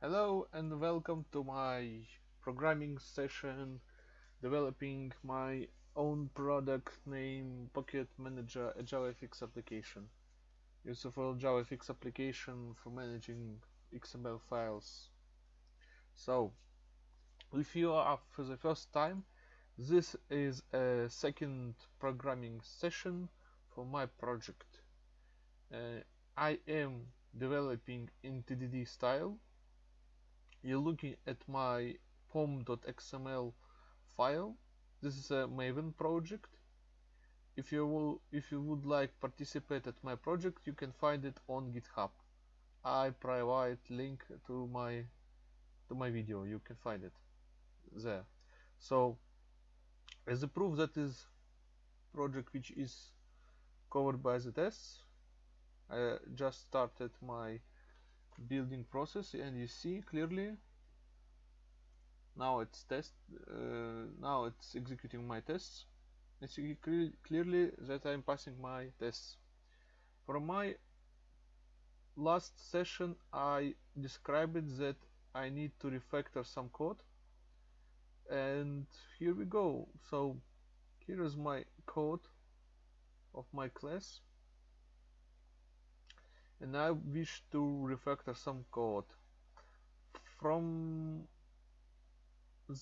Hello and welcome to my programming session developing my own product named Pocket Manager a JavaFX application. Useful JavaFX application for managing XML files. So, if you are for the first time, this is a second programming session for my project. Uh, I am developing in TDD style you're looking at my pom.xml file. This is a maven project. If you will if you would like participate at my project you can find it on github. I provide link to my to my video. You can find it there. So as a proof that is project which is covered by the tests i just started my building process and you see clearly now it's test uh, now it's executing my tests. You see clearly that I'm passing my tests. For my last session I described that I need to refactor some code. And here we go. So here is my code of my class and I wish to refactor some code from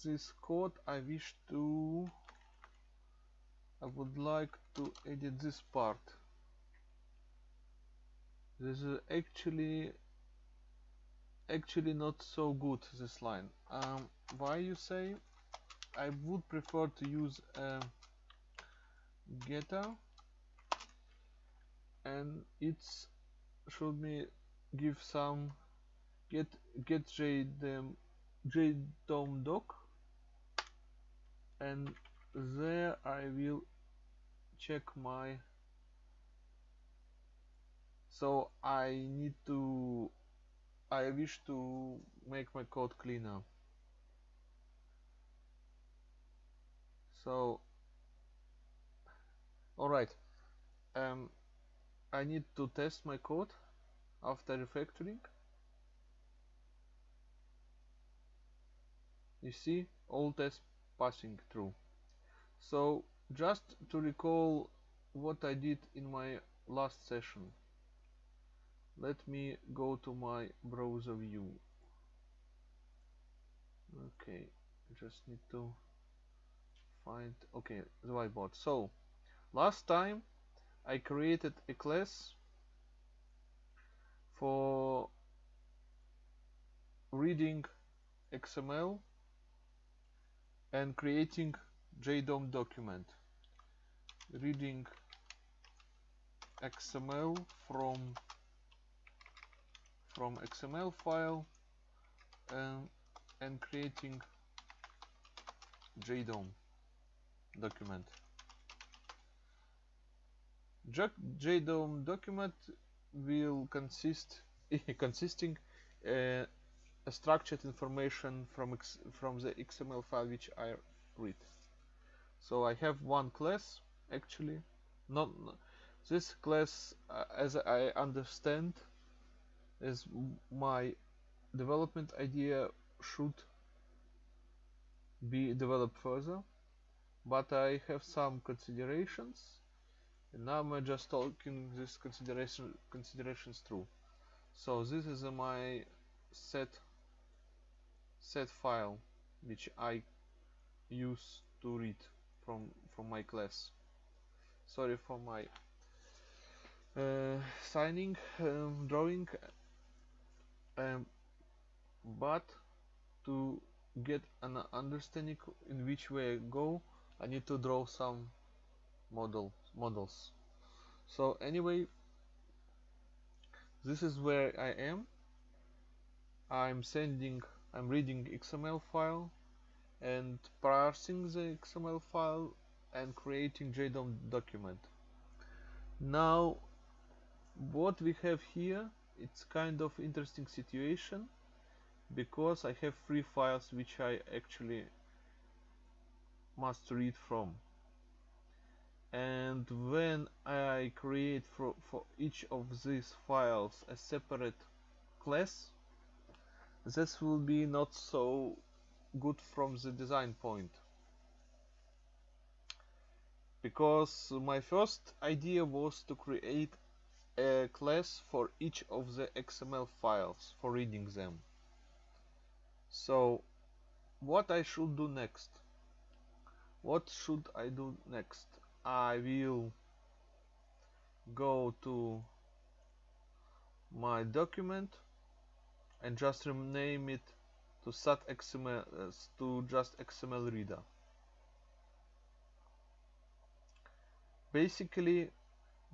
this code I wish to I would like to edit this part. This is actually actually not so good this line. Um, why you say I would prefer to use a getter and it's should me give some get get jdom jdom doc and there I will check my so I need to I wish to make my code cleaner. So alright um, I need to test my code after refactoring. You see all tests passing through. So just to recall what I did in my last session let me go to my browser view. Okay I just need to find okay the whiteboard. So last time I created a class for reading XML and creating JDOM document. Reading XML from from XML file and, and creating JDOM document JDOM document will consist consisting uh, a structured information from from the XML file which I read. So I have one class actually, not this class uh, as I understand is my development idea should be developed further but I have some considerations and now I'm just talking this consideration considerations through. So this is my set set file which I use to read from from my class. Sorry for my uh, signing um, drawing um, but to get an understanding in which way I go I need to draw some model models. So anyway this is where I am. I'm sending I'm reading XML file and parsing the XML file and creating JDOM document. Now what we have here it's kind of interesting situation because I have three files which I actually must read from and when I create for, for each of these files a separate class this will be not so good from the design point. Because my first idea was to create a class for each of the XML files for reading them. So what I should do next? What should I do next I will go to my document and just rename it to sat XML uh, to just XML reader. Basically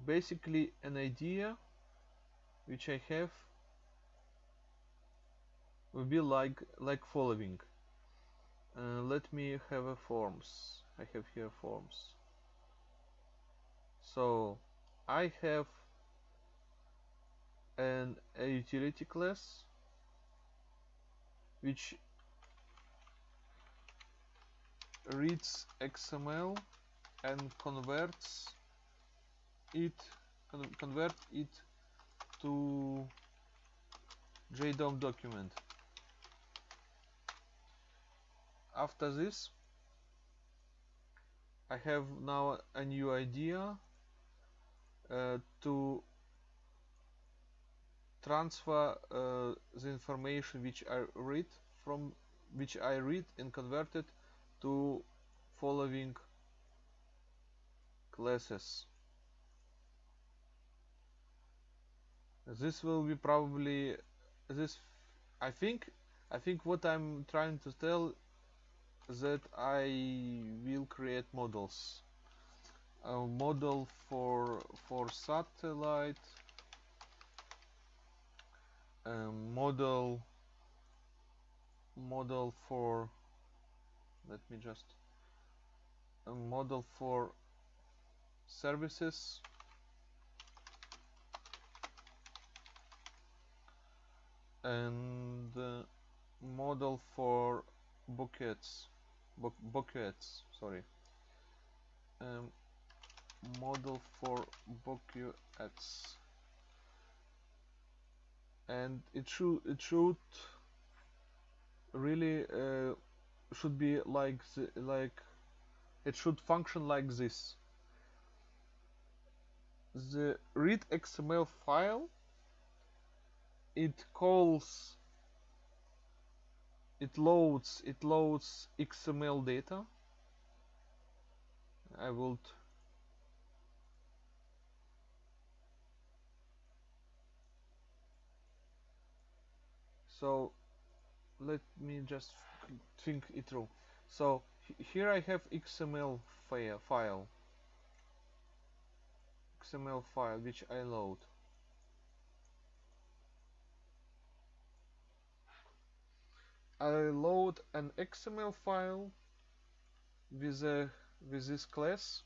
basically an idea which I have will be like like following. Uh, let me have a forms. I have here forms so I have an a utility class which reads XML and converts it con convert it to JDOM document. After this I have now a new idea to transfer uh, the information which I read from which I read and convert it to following classes. This will be probably this I think I think what I'm trying to tell that I will create models a model for for satellite a model model for let me just a model for services and model for buckets bu buckets sorry. Um, model for buckets and it should it should really uh, should be like the, like it should function like this. The read XML file it calls it loads it loads XML data. I will so let me just think it through. So here I have XML file XML file which I load. I load an XML file with a with this class.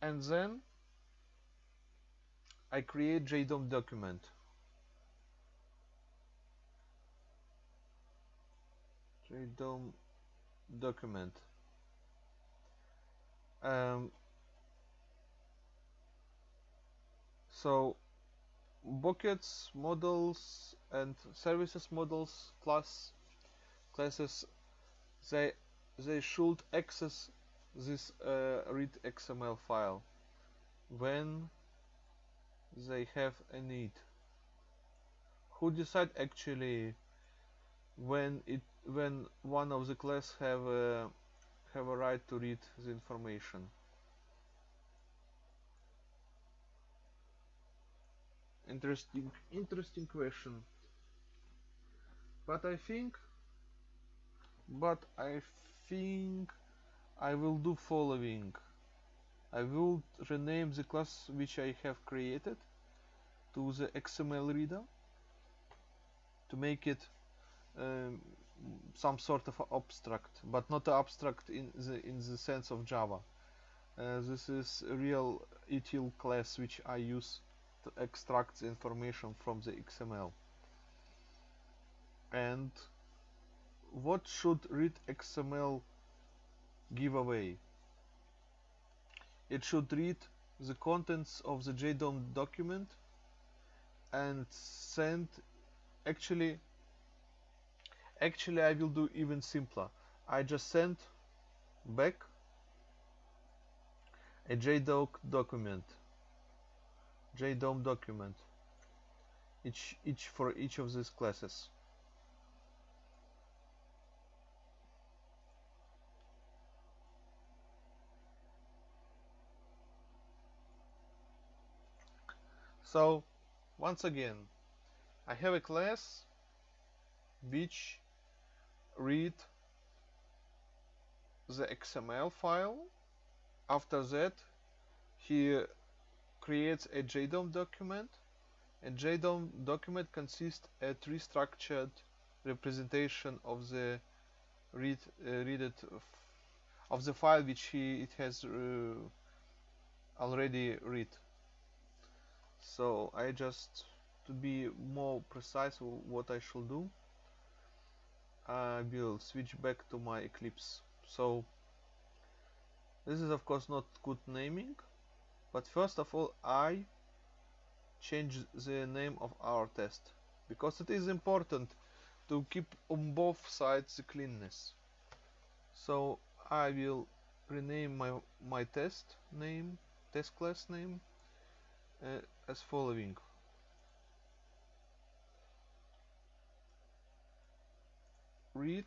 And then I create JDOM document JDOM document um, so buckets models and services models class classes they they should access this uh, read XML file when they have a need. Who decide actually when it when one of the class have a have a right to read the information. Interesting interesting question. But I think but I think I will do following. I will rename the class which I have created to the XML reader to make it um, some sort of abstract but not abstract in the in the sense of Java. Uh, this is a real util class which I use to extract the information from the XML and what should read XML give away it should read the contents of the JDOM document and send actually actually I will do even simpler. I just send back a JDoc document. JDOM document. Each each for each of these classes. So once again I have a class which read the XML file. After that he creates a JDOM document. A JDOM document consists a tree structured representation of the read uh, read it of the file which he it has uh, already read. So I just to be more precise what I should do I will switch back to my Eclipse. So this is of course not good naming but first of all I change the name of our test because it is important to keep on both sides the cleanness. So I will rename my my test name test class name uh, as following read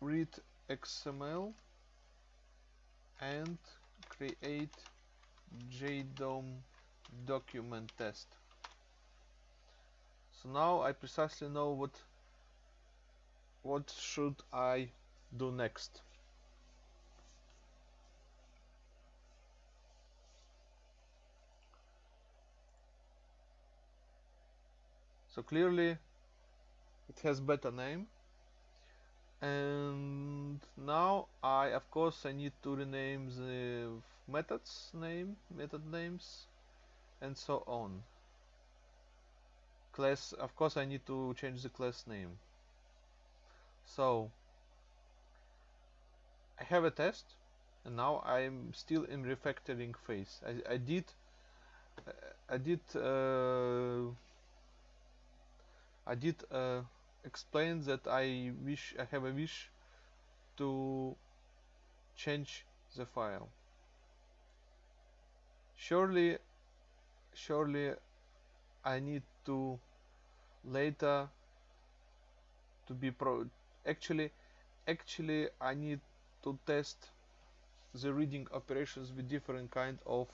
read XML and create JDOM document test. So now I precisely know what what should I do next. So clearly it has better name. And now I of course I need to rename the methods name method names and so on. Class of course I need to change the class name. So I have a test and now I'm still in refactoring phase. I, I did I did uh, I did uh, explain that I wish I have a wish to change the file. Surely surely I need to later to be pro actually actually I need to test the reading operations with different kind of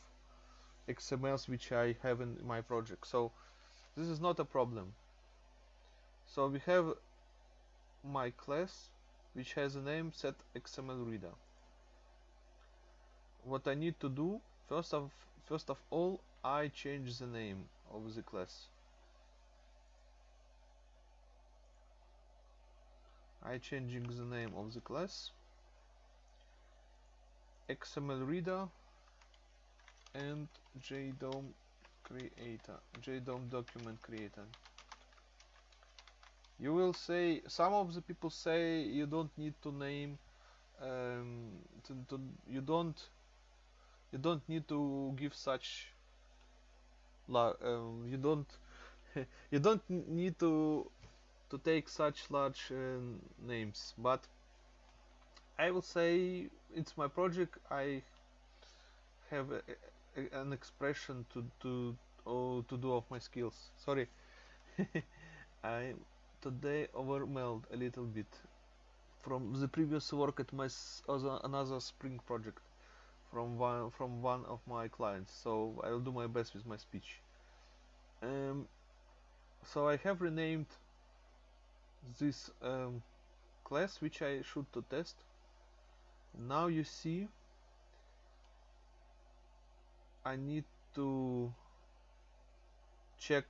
XMLs which I have in my project. So this is not a problem so we have my class which has a name set XML reader. What I need to do first of first of all I change the name of the class. I changing the name of the class. XML reader and JDOM creator JDOM document creator you will say some of the people say you don't need to name um, to, to, you don't you don't need to give such um, you don't you don't need to to take such large uh, names. But I will say it's my project. I have a, a, an expression to to oh, to do of my skills. Sorry. I today overwhelmed a little bit from the previous work at my other, another spring project from one from one of my clients. So I'll do my best with my speech. Um, so I have renamed this um, class which I should to test. Now you see I need to check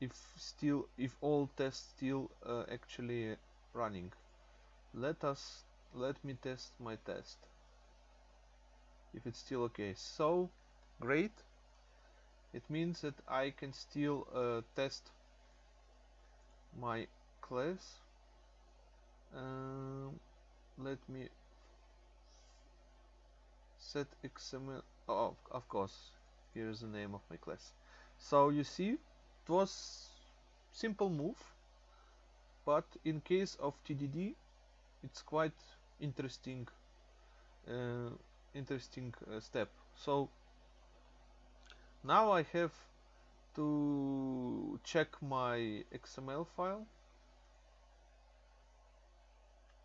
if still if all tests still uh, actually running. Let us let me test my test. If it's still okay. So great. It means that I can still uh, test my class. Um, let me set XML oh, of course. Here's the name of my class. So you see it was simple move but in case of TDD it's quite interesting uh, interesting uh, step. So now I have to check my XML file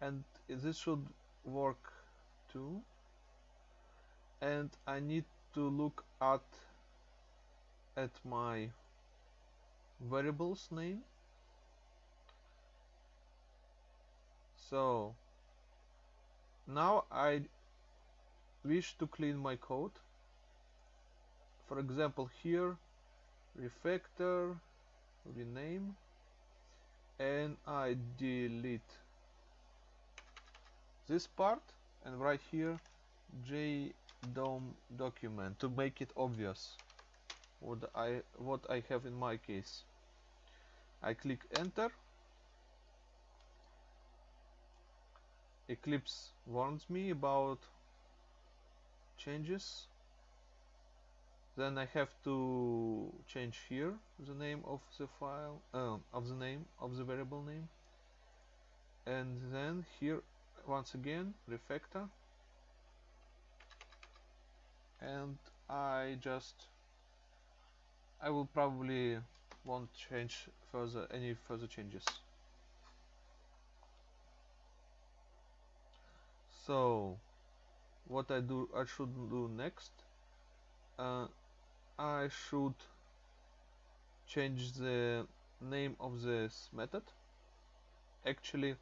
and this should work too. And I need to look at at my variables name. So now I wish to clean my code. For example here refactor rename and I delete this part and right here jdom document to make it obvious what I what I have in my case. I click enter. Eclipse warns me about changes. Then I have to change here the name of the file uh, of the name of the variable name. And then here once again refactor. And I just I will probably won't change further any further changes. So what I do I should do next? Uh, I should change the name of this method. Actually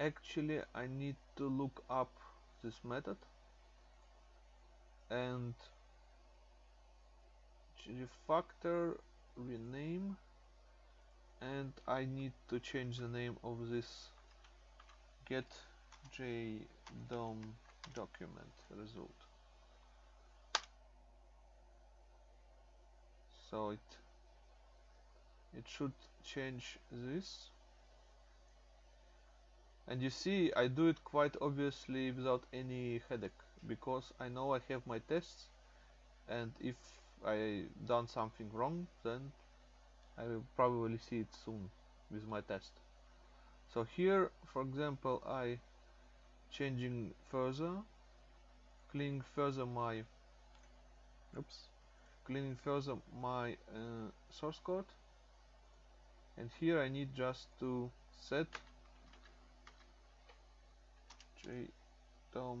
actually I need to look up this method and refactor rename and I need to change the name of this get jdom document result. So it it should change this. And you see I do it quite obviously without any headache because I know I have my tests and if I done something wrong then I will probably see it soon with my test. So here for example I changing further cleaning further my oops cleaning further my uh, source code. And here I need just to set JDOM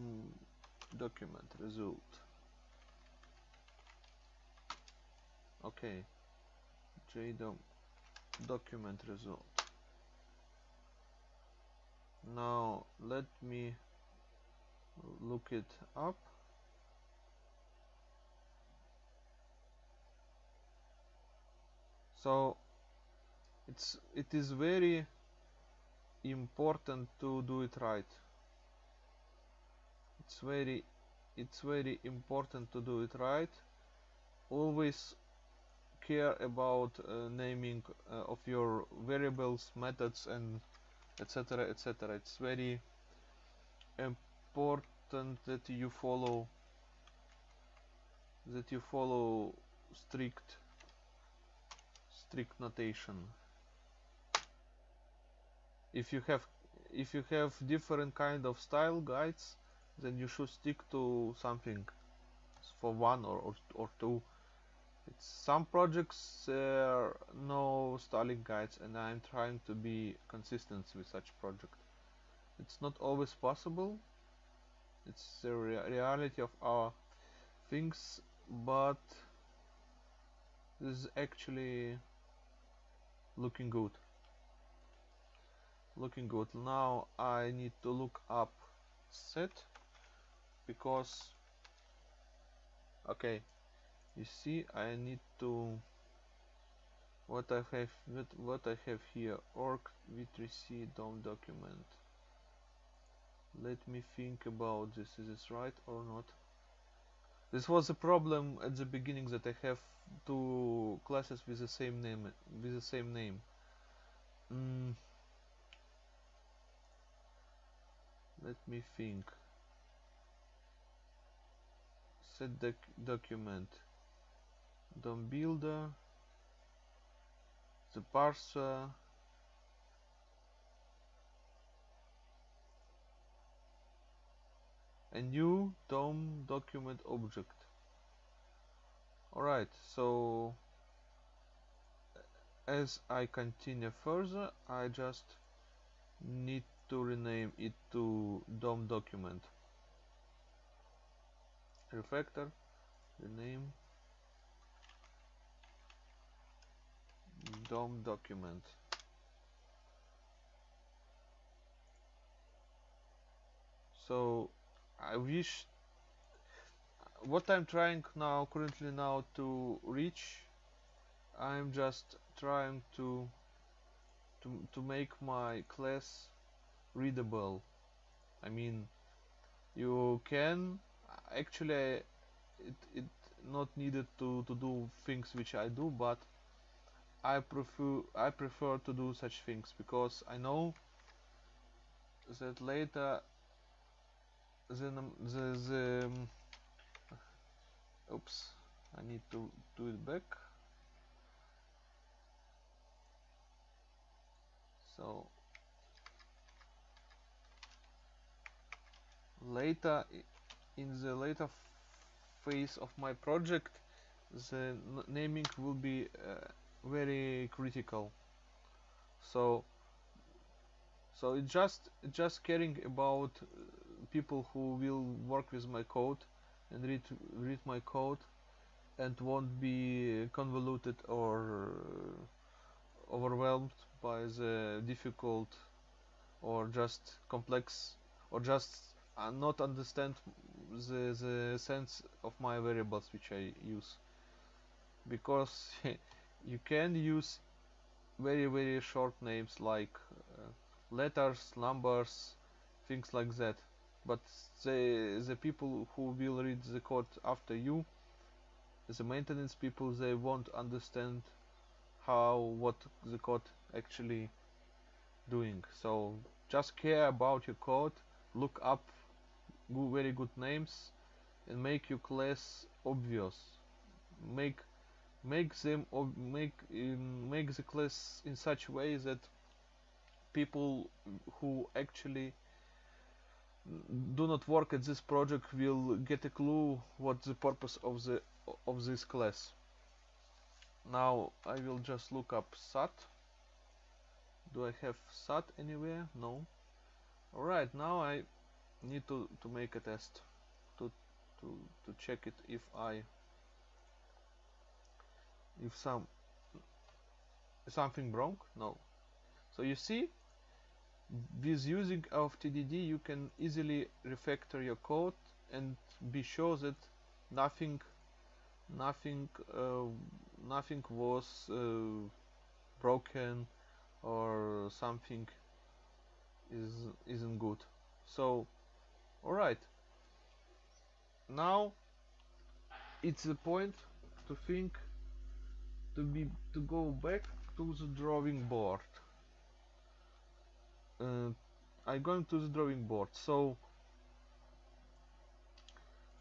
document result okay JDOM document result. Now let me look it up. So it's it is very important to do it right. It's very it's very important to do it right. Always care about uh, naming uh, of your variables methods and etc etc it's very important that you follow that you follow strict strict notation. If you have if you have different kind of style guides then you should stick to something for one or, or, or two it's some projects uh, there no styling guides and I'm trying to be consistent with such project. It's not always possible. It's the rea reality of our things but this is actually looking good. Looking good. Now I need to look up set because okay you see I need to what I have what, I have here org w3c dom document. Let me think about this. Is this right or not? This was a problem at the beginning that I have two classes with the same name with the same name. Mm. let me think. Set doc document DOM builder the parser a new DOM document object. Alright so as I continue further I just need to rename it to DOM document. Refactor rename DOM document. So I wish what I'm trying now currently now to reach I'm just trying to to, to make my class readable. I mean you can actually it, it not needed to, to do things which I do but I prefer I prefer to do such things because I know that later the the, the um, oops I need to do it back. So later in the later phase of my project the naming will be uh, very critical. So so it just just caring about uh, people who will work with my code and read read my code and won't be convoluted or uh, overwhelmed by the difficult or just complex or just uh, not understand the, the sense of my variables which I use. Because you can use very very short names like uh, letters numbers things like that. But the the people who will read the code after you the maintenance people they won't understand how what the code actually doing. So just care about your code look up very good names and make your class obvious. Make make them or make um, make the class in such way that people who actually do not work at this project will get a clue what the purpose of the of this class. Now I will just look up sat. Do I have sat anywhere? No. Alright now I need to, to make a test. To, to, to check it if I if some something wrong? No. So you see with using of TDD you can easily refactor your code and be sure that nothing nothing uh, nothing was uh, broken or something is isn't good. So alright. Now it's the point to think to be to go back to the drawing board. Uh, I'm going to the drawing board. So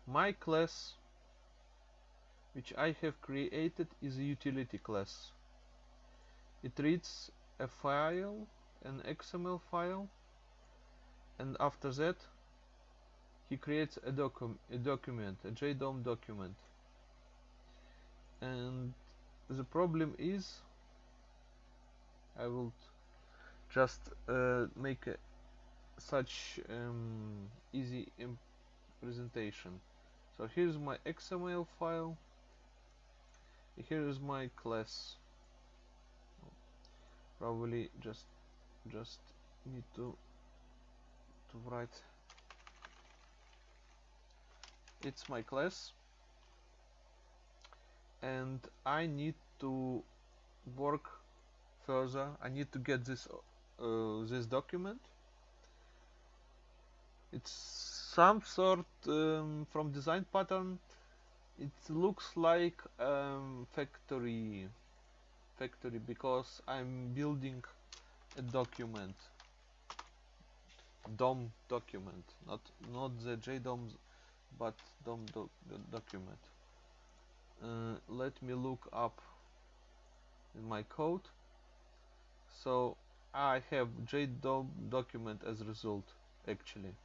my class which I have created is a utility class. It reads a file an XML file and after that he creates a, docu a document a JDOM document. And the problem is I will just uh, make a, such um, easy presentation. So here's my XML file. Here is my class. Probably just just need to to write. It's my class and I need to work further. I need to get this uh, this document. It's some sort um, from design pattern. It looks like um, factory factory because I'm building a document. DOM document not not the JDOM but DOM doc document uh, let me look up in my code. So I have JDOM document as result actually.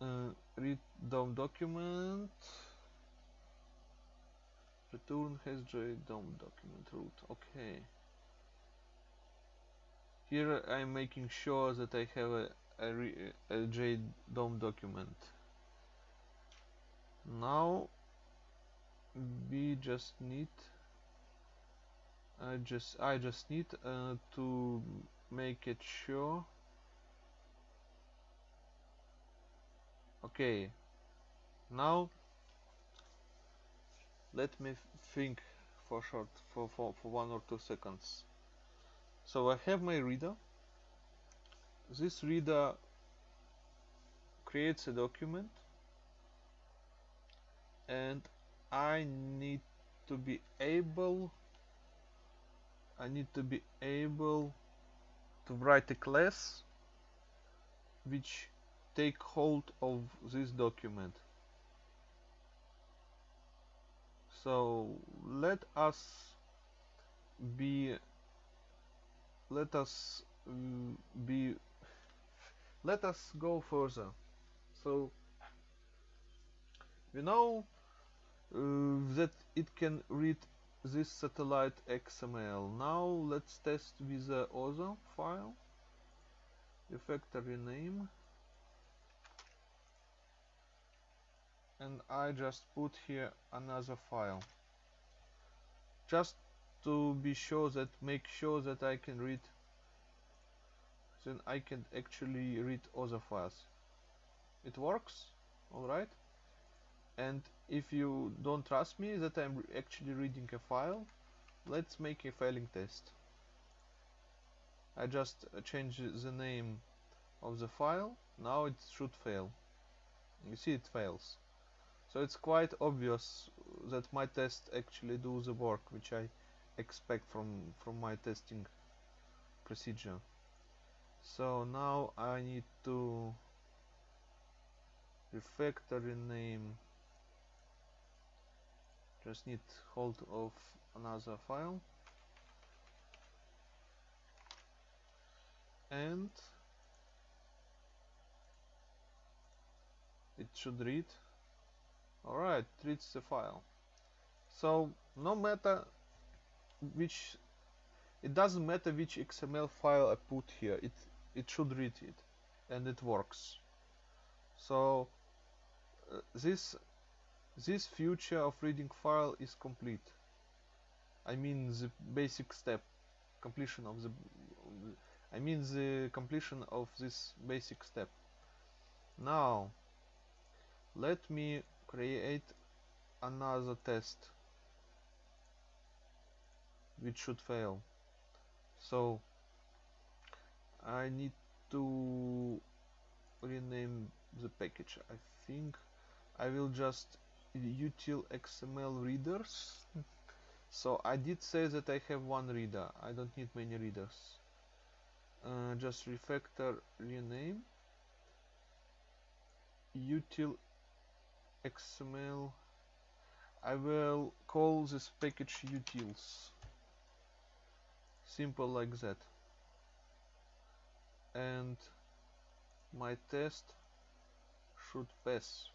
Uh, read DOM document. Return has JDOM document root. Okay. Here I'm making sure that I have a, a, a JDOM document now we just need I just I just need uh, to make it sure. Okay. Now let me think for short for, for, for one or two seconds. So I have my reader. This reader creates a document and I need to be able I need to be able to write a class which take hold of this document. So let us be let us mm, be let us go further. So we know uh, that it can read this satellite XML. Now let's test with the other file, refactory name, and I just put here another file, just to be sure that make sure that I can read, then I can actually read other files. It works, alright, and if you don't trust me that I'm actually reading a file let's make a failing test. I just change the name of the file. Now it should fail. You see it fails. So it's quite obvious that my test actually do the work which I expect from from my testing procedure. So now I need to refactory name just need hold of another file. And it should read. Alright reads the file. So no matter which it doesn't matter which XML file I put here it it should read it. And it works. So uh, this this feature of reading file is complete. I mean the basic step completion of the I mean the completion of this basic step. Now let me create another test which should fail. So I need to rename the package. I think I will just util XML readers. So I did say that I have one reader. I don't need many readers. Uh, just refactor rename. Util XML I will call this package utils. Simple like that. And my test should pass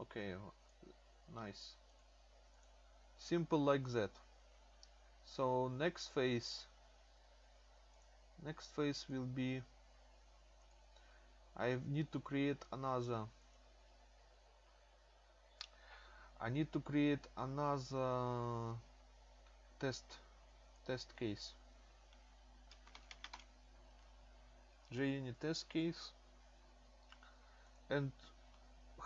okay oh, nice. Simple like that. So next phase. Next phase will be I need to create another. I need to create another test test case. JUnit test case. And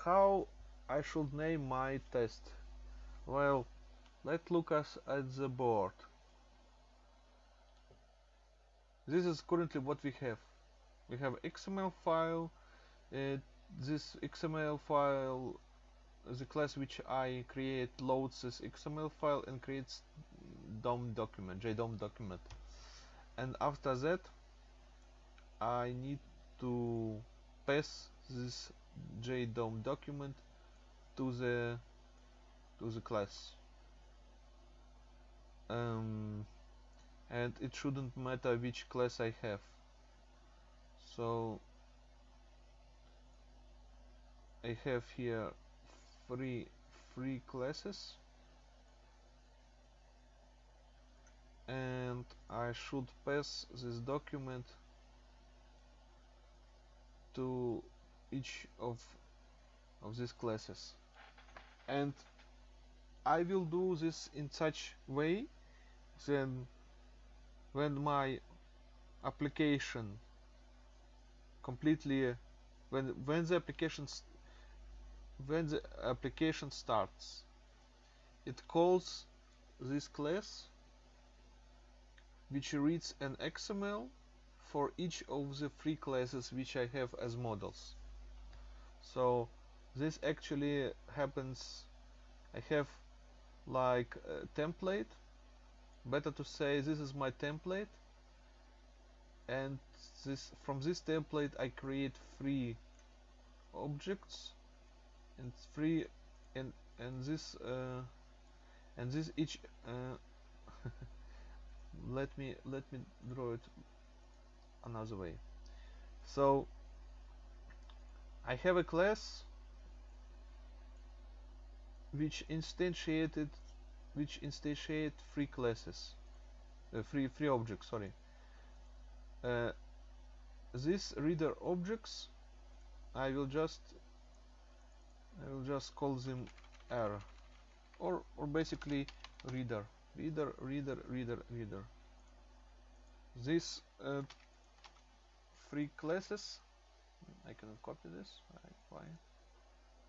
how I should name my test. Well, let's look at the board. This is currently what we have. We have XML file. This XML file, the class which I create loads this XML file and creates DOM document, JDOM document. And after that, I need to pass this JDOM document to the to the class. Um, and it shouldn't matter which class I have. So I have here three three classes. And I should pass this document to each of of these classes and I will do this in such way then when my application completely when when the application when the application starts. It calls this class which reads an XML for each of the three classes which I have as models. So this actually happens I have like a template. Better to say this is my template. And this from this template I create three objects. And three and and this uh, and this each uh, let me let me draw it another way. So I have a class which instantiated which instantiate three classes. Uh, three three objects sorry. Uh, these reader objects I will just I will just call them R. Or or basically reader. Reader reader reader reader. These uh, classes. I cannot copy this. Why?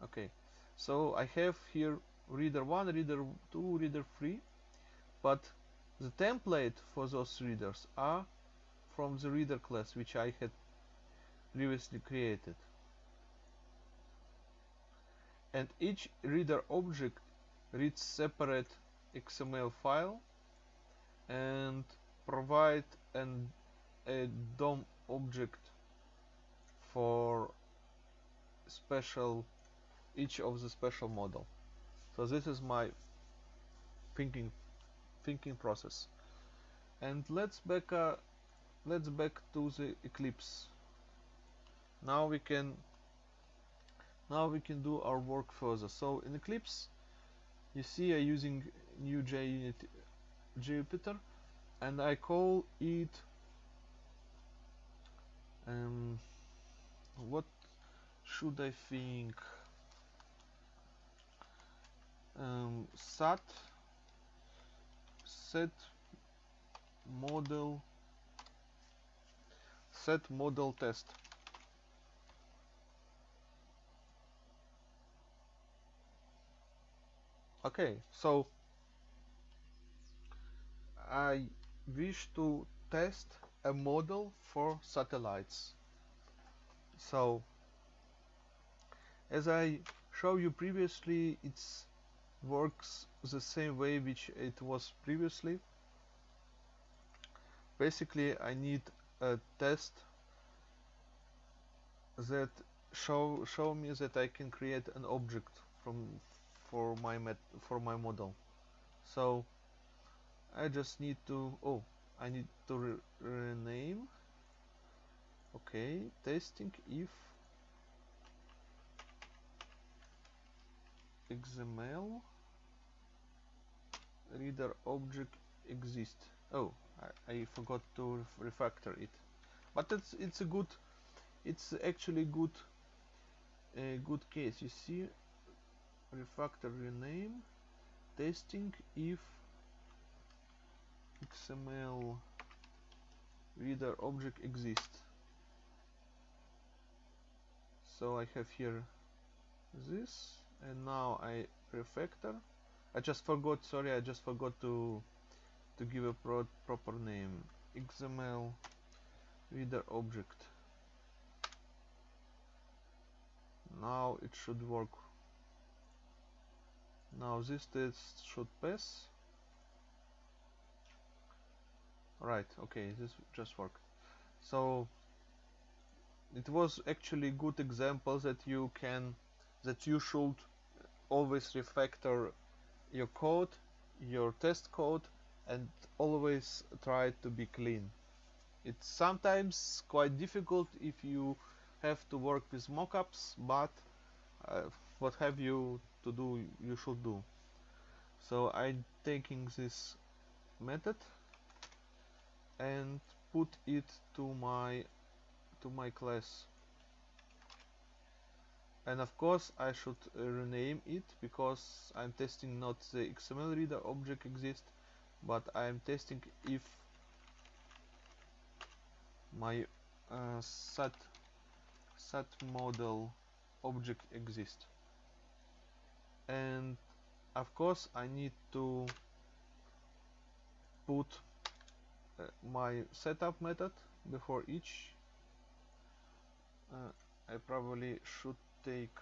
Okay so I have here reader 1 reader 2 reader 3 but the template for those readers are from the reader class which I had previously created. And each reader object reads separate XML file and provide an a DOM object for special each of the special model. So this is my thinking thinking process. And let's back uh, let's back to the Eclipse. Now we can now we can do our work further. So in Eclipse you see I'm using new JUnit Jupiter and I call it um, what should I think um, SAT set model set model test okay so I wish to test a model for satellites. So as I showed you previously it works the same way which it was previously. Basically I need a test that show show me that I can create an object from for my met for my model. So I just need to oh I need to re rename. Okay testing if XML reader object exists oh I, I forgot to refactor it. But it's it's a good it's actually good a good case. You see refactor rename testing if XML reader object exists. So I have here this and now I refactor I just forgot sorry I just forgot to to give a pro proper name. XML reader object. Now it should work. Now this test should pass. Right okay this just worked. So it was actually good example that you can that you should always refactor your code your test code and always try to be clean. It's sometimes quite difficult if you have to work with mockups but uh, what have you to do you should do. So I'm taking this method and put it to my to my class and of course I should uh, rename it because I'm testing not the XML reader object exists but I'm testing if my uh, set set model object exists and of course I need to put uh, my setup method before each uh, I probably should take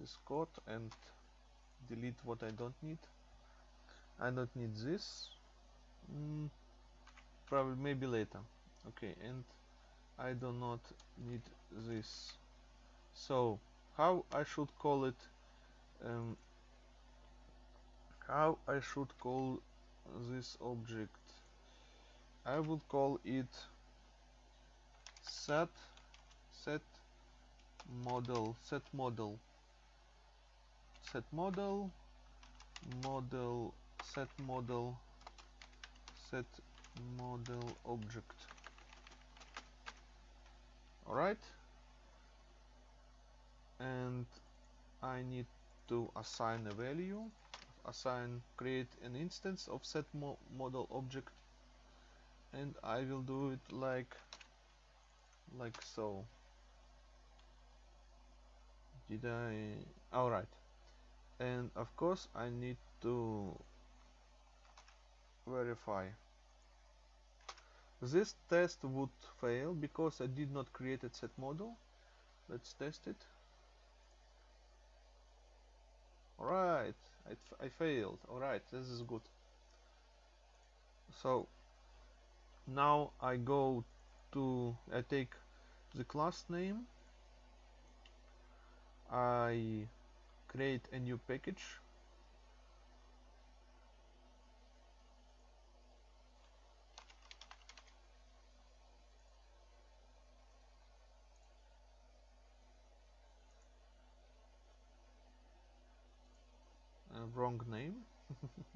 this code and delete what I don't need. I don't need this. Mm, probably maybe later. Okay and I do not need this. So how I should call it um, how I should call this object? I will call it set set model set model. Set model model set model set model object. Alright? And I need to assign a value. Assign create an instance of set mo model object. And I will do it like like so did I alright and of course I need to verify. This test would fail because I did not create a set model. Let's test it. Alright I, I failed. Alright this is good. So now I go to I take the class name I create a new package. Uh, wrong name.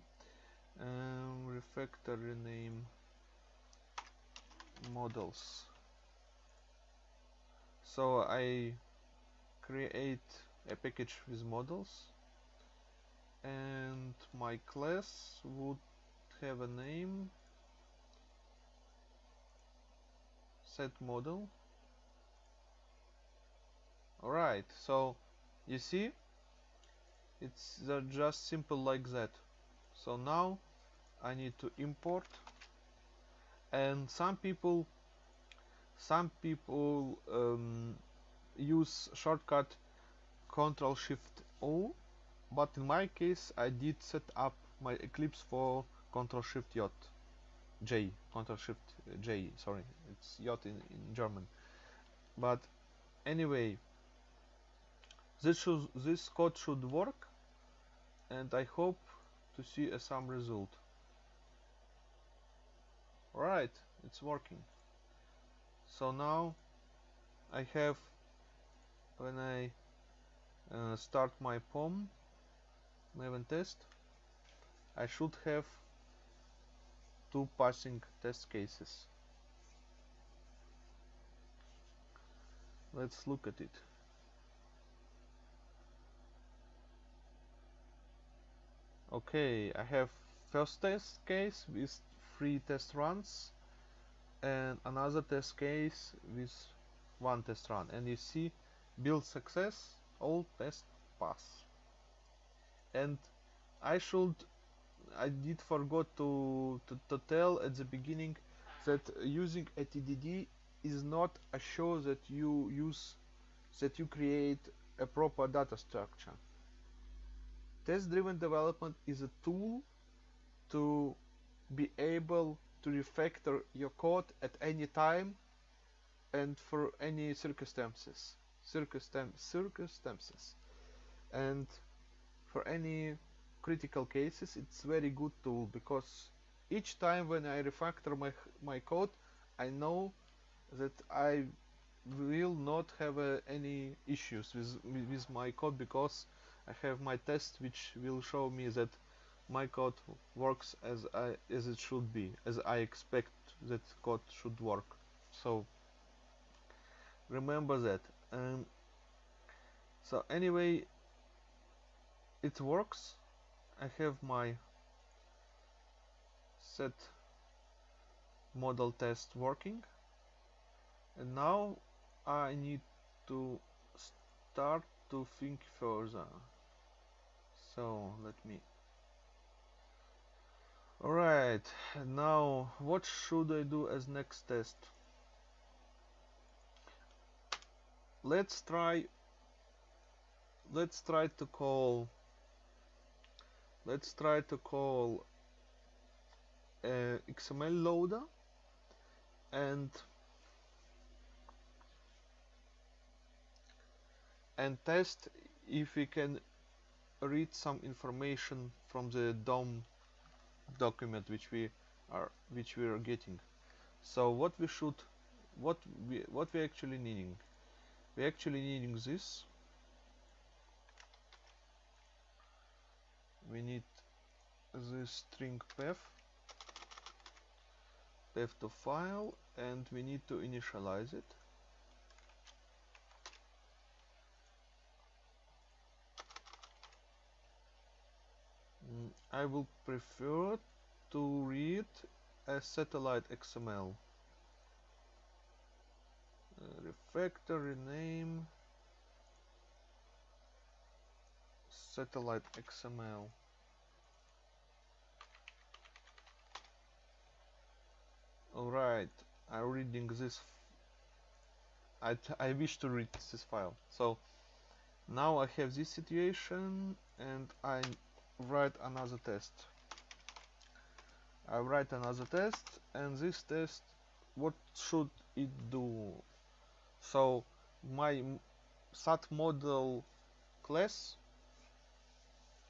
Um, refactory name. Models. So I create a package with models and my class would have a name set model. Alright so you see it's just simple like that. So now I need to import and some people some people um, use shortcut Ctrl Shift O but in my case I did set up my Eclipse for Ctrl Shift J. J Control Shift J sorry it's J in, in German. But anyway this should, this code should work and I hope to see some result. Right it's working. So now I have when I uh, start my POM Maven test I should have two passing test cases. Let's look at it. Okay I have first test case with three test runs and another test case with one test run. And you see build success all test pass. And I should I did forgot to, to, to tell at the beginning that using a TDD is not a show that you use that you create a proper data structure. Test driven development is a tool to be able to refactor your code at any time and for any circumstances circumstances. And for any critical cases it's very good tool because each time when I refactor my my code I know that I will not have uh, any issues with with my code because I have my test which will show me that my code works as I as it should be as I expect that code should work. So remember that um, so anyway it works. I have my set model test working. And now I need to start to think further. So let me. Alright now what should I do as next test let's try let's try to call let's try to call uh, XML loader and and test if we can read some information from the DOM document which we are which we are getting. So what we should what we what we actually needing we actually needing this. We need this string path path to file and we need to initialize it. Mm, I will prefer to read a satellite XML uh, refactor rename satellite XML Alright, I'm reading this. I, I wish to read this file. So now I have this situation and I write another test. I write another test and this test, what should it do? So my sat model class,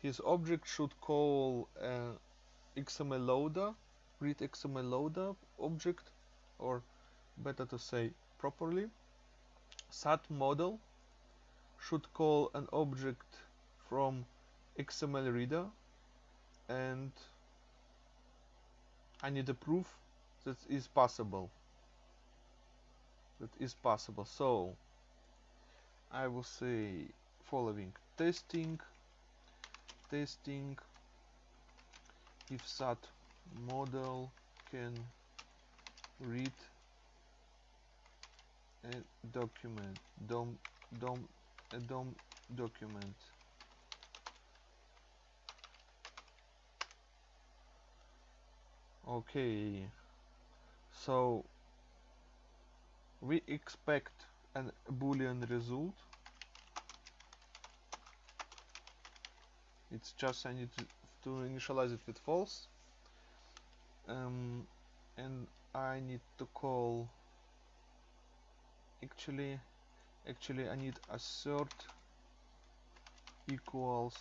his object should call uh, XML loader read XML loader object or better to say properly sat model should call an object from XML reader and I need a proof that is possible that is possible. So I will say following. Testing. Testing. If sat model can read a document dom dom a dom document. Okay. So we expect a boolean result. It's just I need to, to initialize it with false. Um, and I need to call actually actually I need assert equals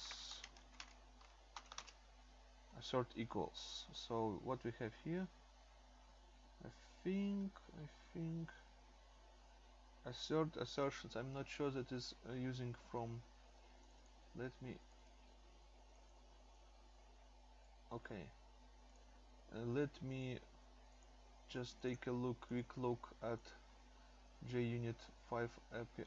assert equals. So what we have here? I think I think assert assertions. I'm not sure that is uh, using from let me okay. Uh, let me just take a look quick look at JUnit 5 API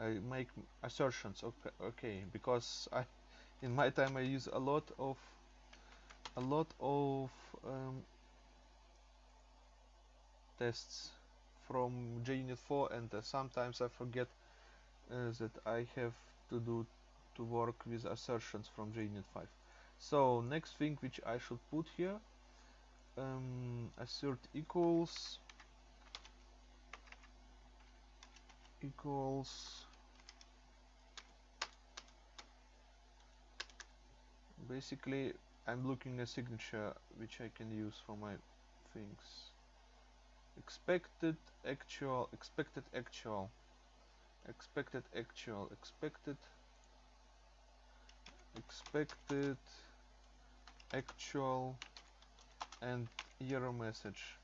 I. Make assertions okay, okay because I in my time I use a lot of a lot of um, tests from JUnit 4 and uh, sometimes I forget uh, that I have to do to work with assertions from JUnit 5 so next thing which I should put here um, assert equals equals basically I'm looking a signature which I can use for my things expected actual expected actual. Expected actual expected. Expected actual and error message.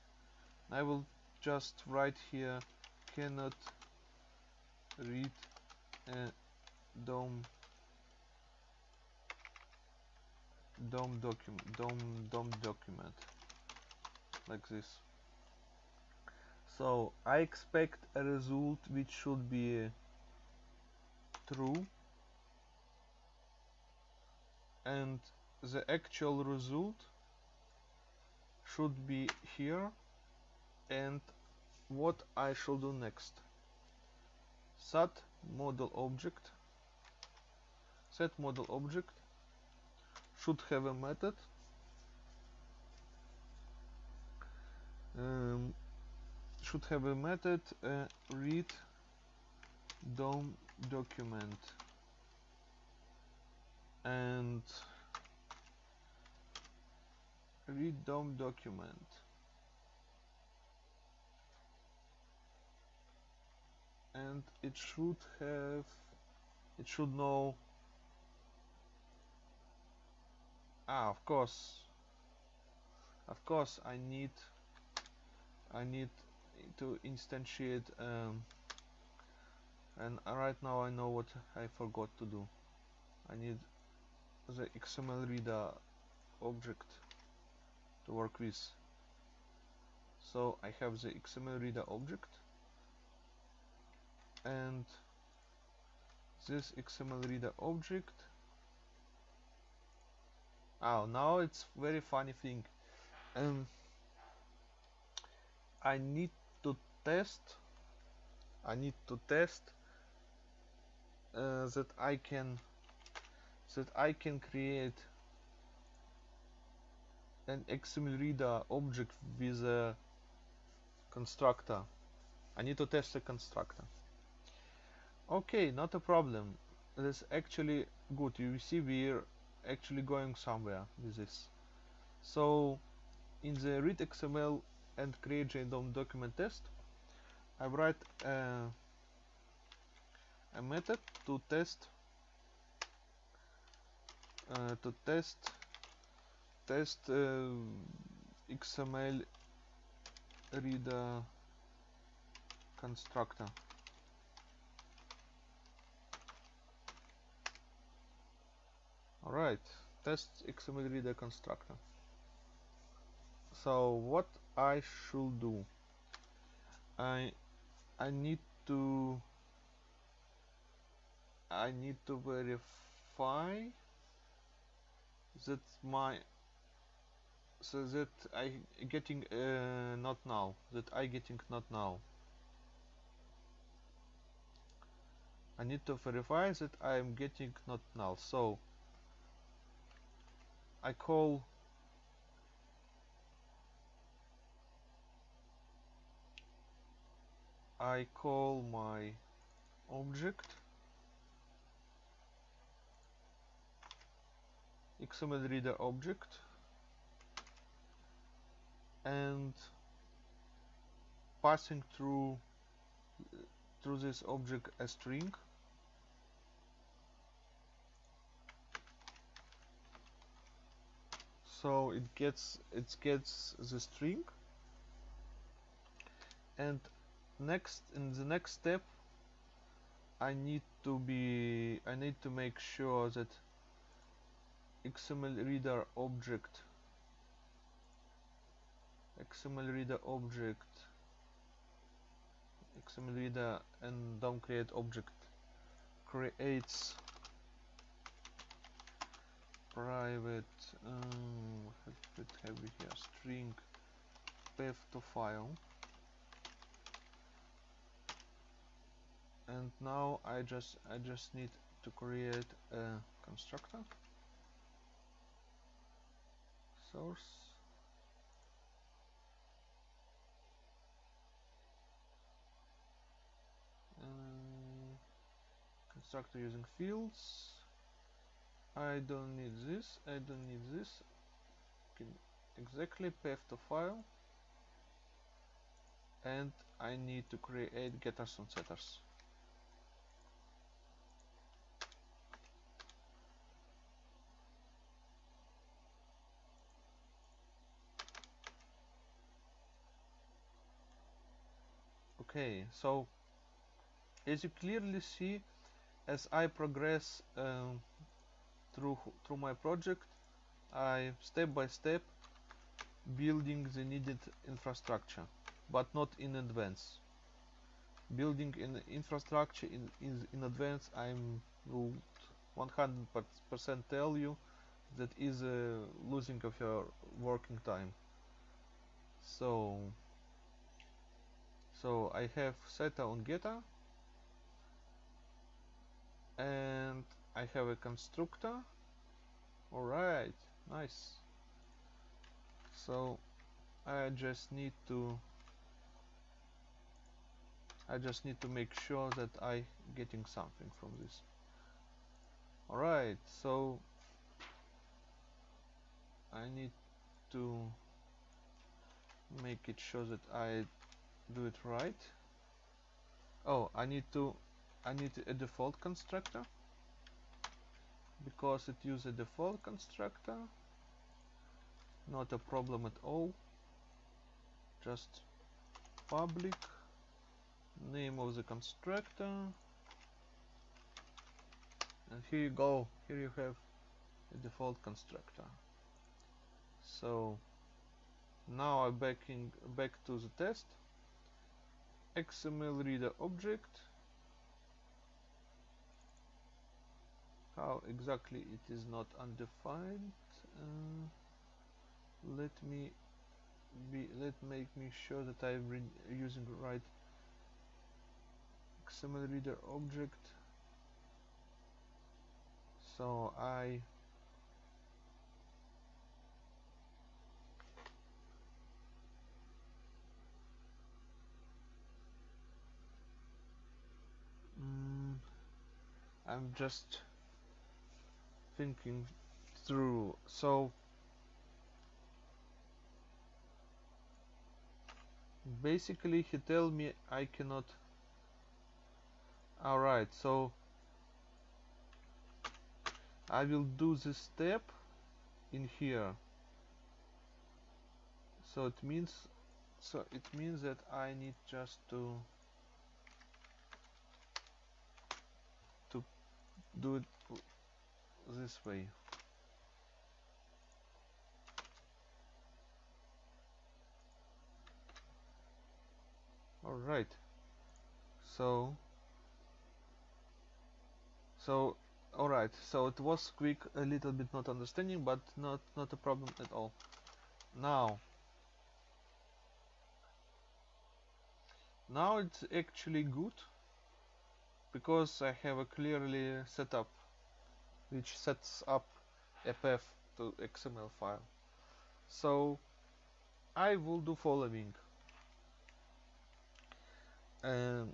I will just write here cannot read a DOM DOM document DOM DOM document. Like this so I expect a result which should be true. And the actual result should be here. And what I should do next. Set model object. Set model object should have a method. Um, should have a method uh, read DOM document. And read DOM document. And it should have it should know ah of course of course I need I need to instantiate um, and right now I know what I forgot to do. I need the XML reader object to work with. So I have the XML reader object and this XML reader object oh now it's very funny thing. Um, I need test I need to test uh, that I can that I can create an XML reader object with a constructor. I need to test the constructor. Okay not a problem. That's actually good. You see we're actually going somewhere with this. So in the read XML and create JDOM document test I write a, a method to test uh, to test test uh, XML reader constructor. Alright test XML reader constructor. So what I should do? I I need to I need to verify that my so that I getting uh, not now that I getting not now. I need to verify that I am getting not null so I call I call my object XML reader object and passing through through this object a string. So it gets it gets the string and next in the next step I need to be I need to make sure that XML reader object XML reader object XML reader and DOM create object creates private um, what have we here string path to file and now I just I just need to create a constructor source uh, constructor using fields I don't need this, I don't need this. Exactly path to file. And I need to create getters and setters. Okay so as you clearly see as I progress um, through through my project I step by step building the needed infrastructure but not in advance. Building an infrastructure in, in, in advance I'm 100% tell you that is a losing of your working time. So so I have Theta on getter and I have a constructor. Alright nice. So I just need to I just need to make sure that I getting something from this. Alright so I need to make it sure that I do it right. Oh I need to I need a default constructor. Because it uses a default constructor not a problem at all. Just public name of the constructor. And here you go. Here you have a default constructor. So now I'm backing back to the test XML reader object. How exactly it is not undefined uh, let me be let make me sure that I'm using right XML reader object. So I mm, I'm just thinking through. So basically he tell me I cannot alright so I will do this step in here. So it means so it means that I need just to to do it this way. All right so so all right so it was quick a little bit not understanding but not not a problem at all. Now now it's actually good because I have a clearly set up which sets up a path to XML file. So I will do following. Um,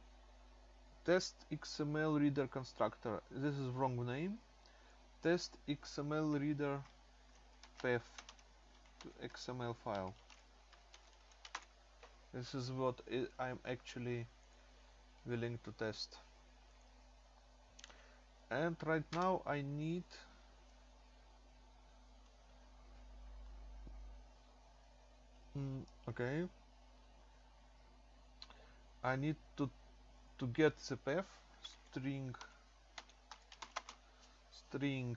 test XML reader constructor. This is wrong name. Test XML reader path to XML file. This is what I'm actually willing to test and right now I need mm, okay. I need to to get the path string string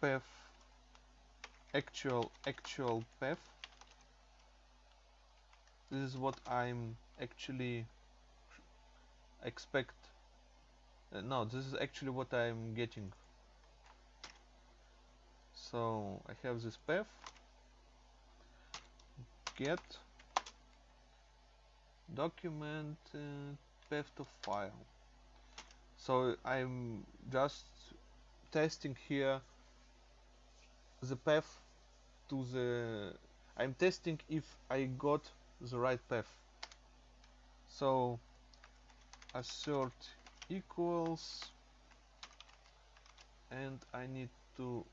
path actual actual path this is what I'm actually expect. Uh, no this is actually what I'm getting. So I have this path. Get document uh, path to file. So I'm just testing here the path to the I'm testing if I got the right path. So assert equals and I need to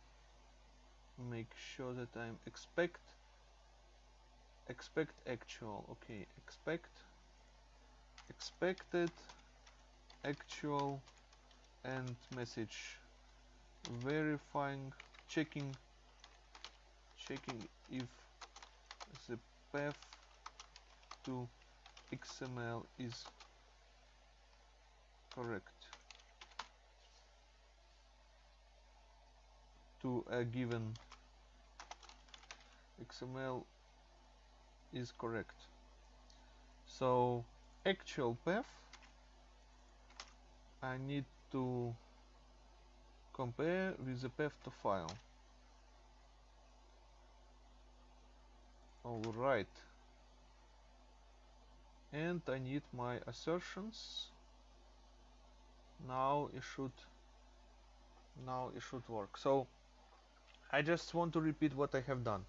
make sure that I'm expect expect actual okay expect expected actual and message verifying checking checking if the path to XML is correct to a given XML is correct. So actual path I need to compare with the path to file. Alright. And I need my assertions. Now it should now it should work. So I just want to repeat what I have done.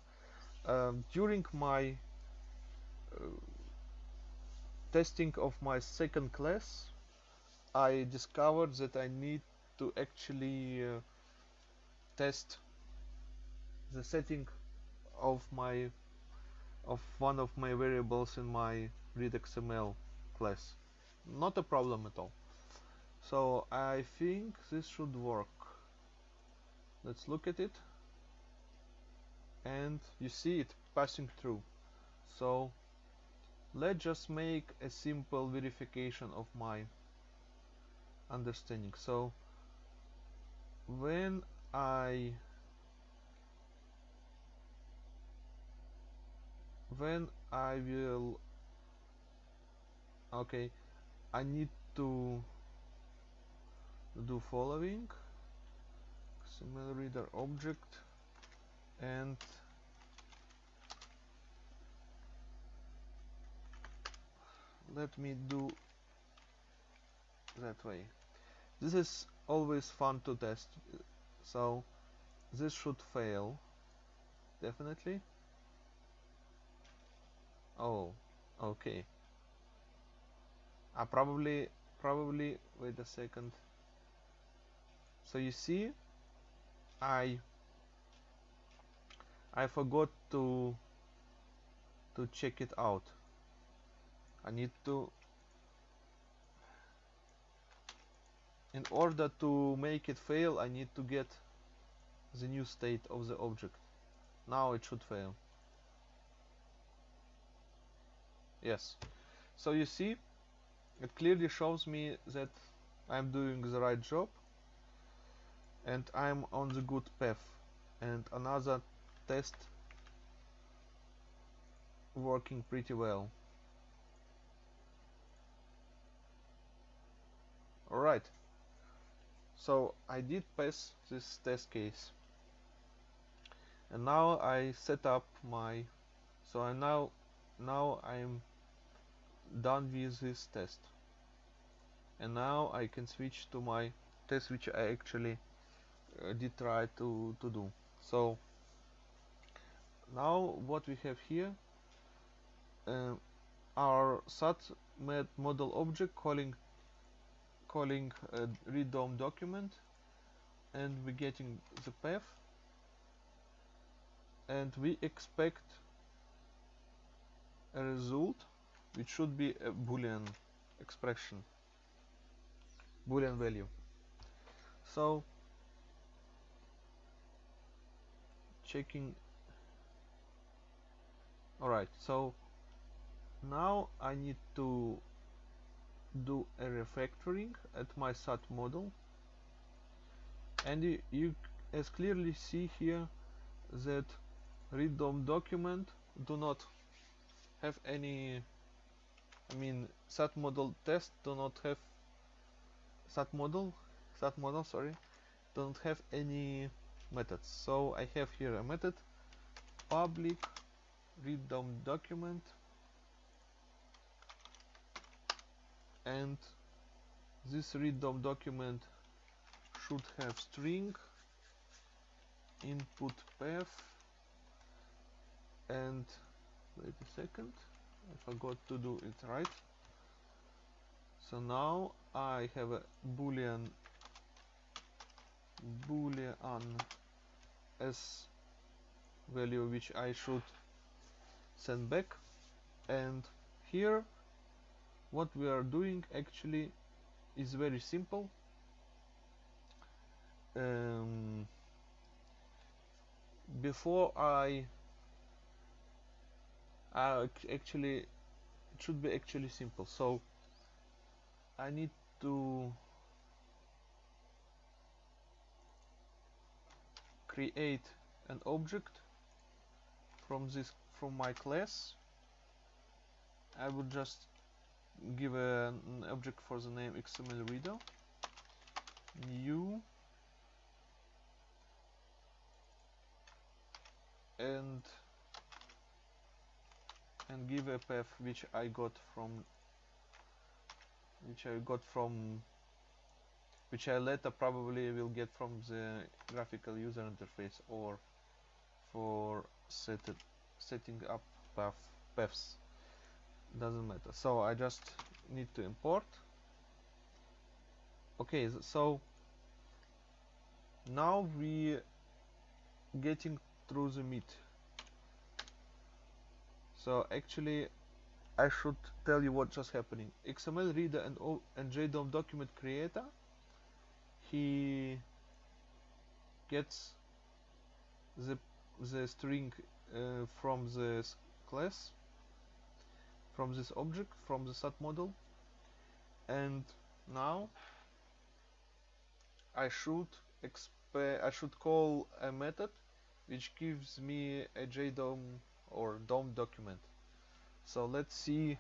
Um, during my uh, testing of my second class, I discovered that I need to actually uh, test the setting of my of one of my variables in my readXML class. Not a problem at all. So I think this should work. Let's look at it. And you see it passing through. So let's just make a simple verification of my understanding. So when I when I will okay I need to do following XML reader object and let me do that way. This is always fun to test so this should fail definitely. Oh okay. I probably probably wait a second so you see I I forgot to to check it out. I need to in order to make it fail I need to get the new state of the object. Now it should fail. Yes. So you see it clearly shows me that I'm doing the right job and I'm on the good path. And another test working pretty well. Alright, so I did pass this test case. And now I set up my so I now now I'm done with this test. And now I can switch to my test which I actually uh, did try to, to do. So now what we have here uh, our sat model object calling calling a read DOM document and we're getting the path and we expect a result which should be a boolean expression boolean value. So checking. Alright so now I need to do a refactoring at my SAT model. And you, you as clearly see here that read DOM document do not have any I mean SAT model test do not have SAT model SAT model sorry don't have any methods so I have here a method. Public read DOM document and this read DOM document should have string input path and wait a second I forgot to do it right. So now I have a boolean boolean s value which I should send back. And here what we are doing actually is very simple. Um, before I, I actually it should be actually simple. So I need to create an object from this from my class. I would just give an object for the name XML reader new. And and give a path which I got from which I got from which I later probably will get from the graphical user interface or for set setting up path paths. Doesn't matter. So I just need to import. Okay so now we getting through the meat. So actually I should tell you what just happening. XML reader and, and JDOM document creator he gets the the string uh, from this class from this object from the sat model. And now I should I should call a method which gives me a JDOM or DOM document. So let's see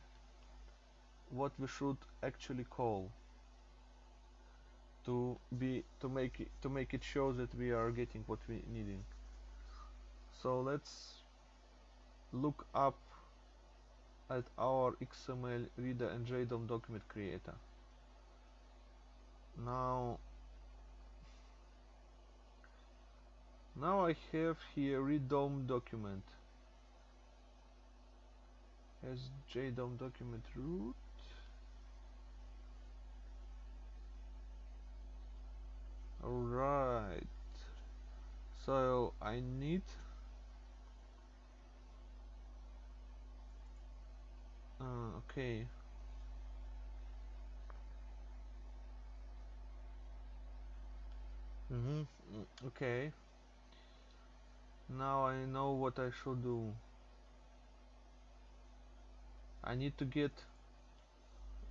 what we should actually call to be to make it to make it show that we are getting what we needing. So let's look up at our XML reader and JDOM document creator. Now now I have here read DOM document. As JDOM document root alright. So I need uh, okay. Mm -hmm. okay. Now I know what I should do. I need to get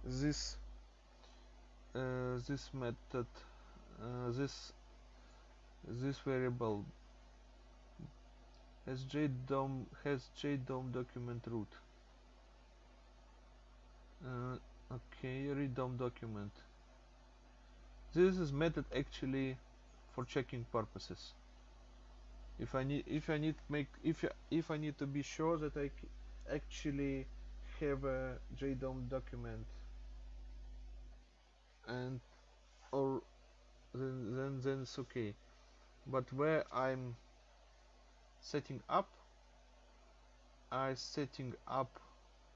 this uh, this method uh, this this variable has JDOM has JDOM document root. Uh, okay read DOM document. This is method actually for checking purposes. If I need if I need make if if I need to be sure that I actually have a JDOM document and or then then then it's okay. But where I'm setting up I setting up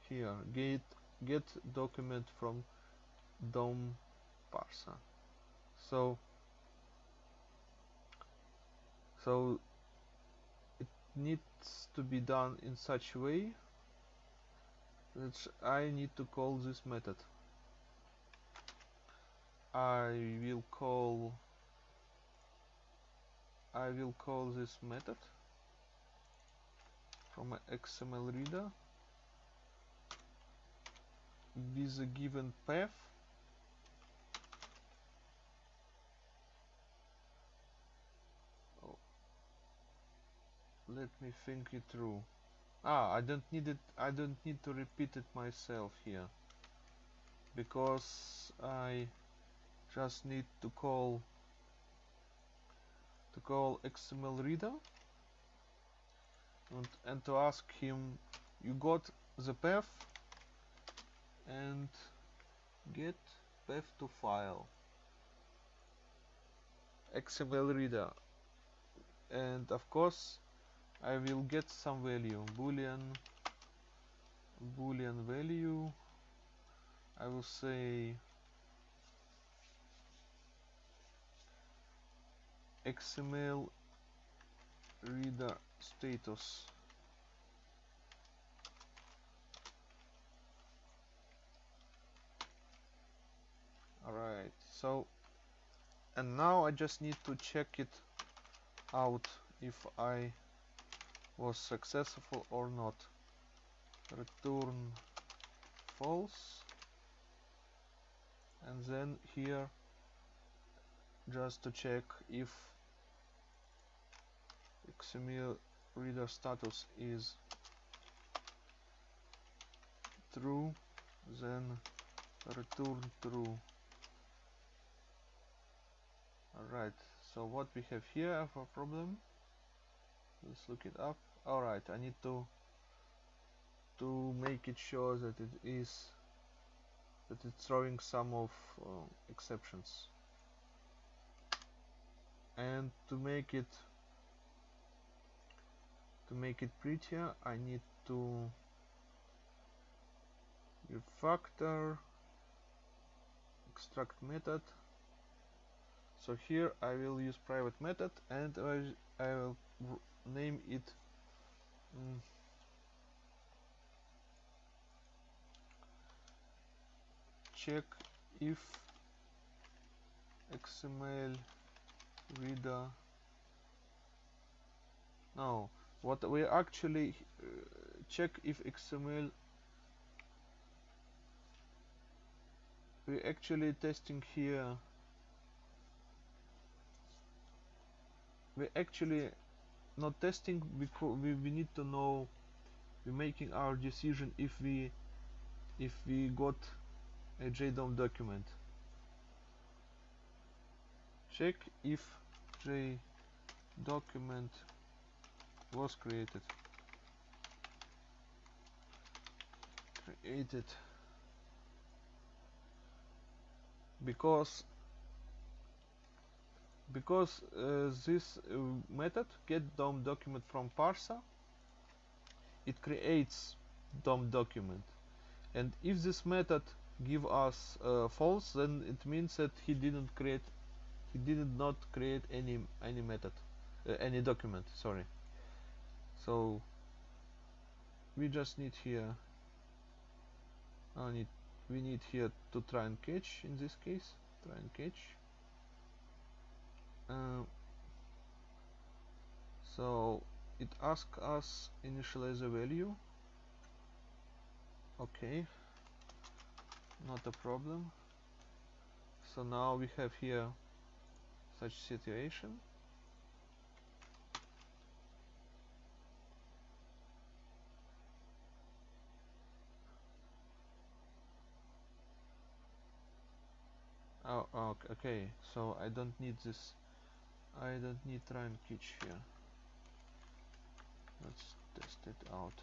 here. Get get document from DOM parser so so it needs to be done in such way that I need to call this method I will call I will call this method from XML reader with a given path oh. let me think it through ah I don't need it I don't need to repeat it myself here because I just need to call to call XML reader and, and to ask him you got the path and get path to file. XML reader and of course I will get some value boolean boolean value. I will say XML reader status. Alright so and now I just need to check it out if I was successful or not. Return false. And then here just to check if XML reader status is true then return true. Alright so what we have here for problem? Let's look it up. Alright I need to to make it sure that it is that it's throwing some of uh, exceptions. And to make it to make it prettier I need to refactor extract method. So here I will use private method and I, I will name it mm, check if XML reader no what we actually uh, check if XML we actually testing here. We actually not testing because we, we need to know we're making our decision if we if we got a JDOM document. Check if J document was created. Created. Because because uh, this uh, method get DOM document from parser it creates DOM document. And if this method give us uh, false then it means that he didn't create he did not create any any method uh, any document sorry so we just need here I need we need here to try and catch in this case try and catch. Uh, so it asks us initialize a value. Okay not a problem. So now we have here such situation oh okay. So I don't need this. I don't need try and catch here. Let's test it out.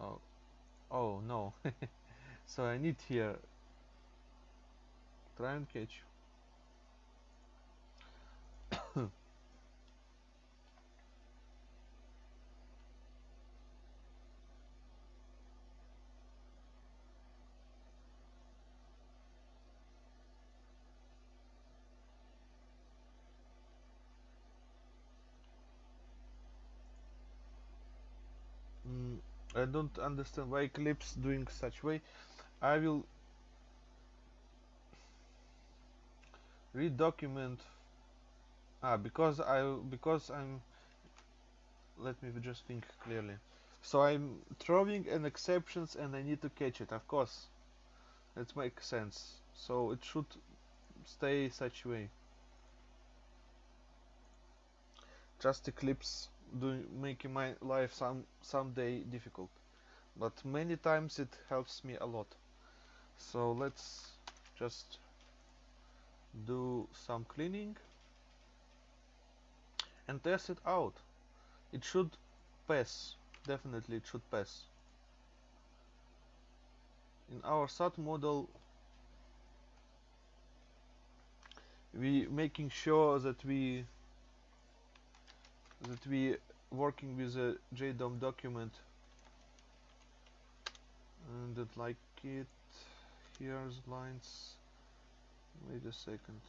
Oh oh no. So I need here try and catch mm, I don't understand why Eclipse doing such way. I will read document ah because I because I'm let me just think clearly. So I'm throwing an exceptions and I need to catch it. Of course that makes sense. So it should stay such way. Just Eclipse doing making my life some someday difficult. But many times it helps me a lot. So let's just do some cleaning and test it out. It should pass. Definitely it should pass. In our SAT model we making sure that we that we working with a JDOM document. And that like it here's lines. Wait a second.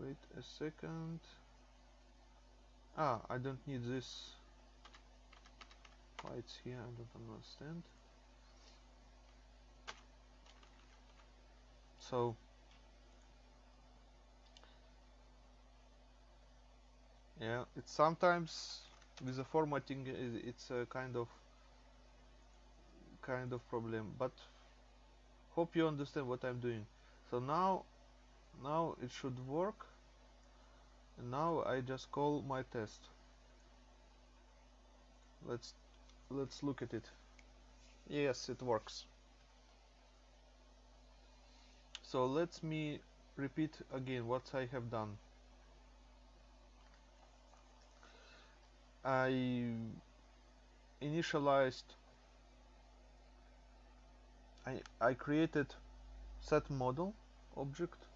Wait a second. Ah I don't need this. It's here I don't understand. So yeah it's sometimes with the formatting it's a kind of kind of problem but hope you understand what I'm doing. So now now it should work. And now I just call my test. Let's let's look at it. Yes it works. So let me repeat again what I have done I initialized I, I created set model object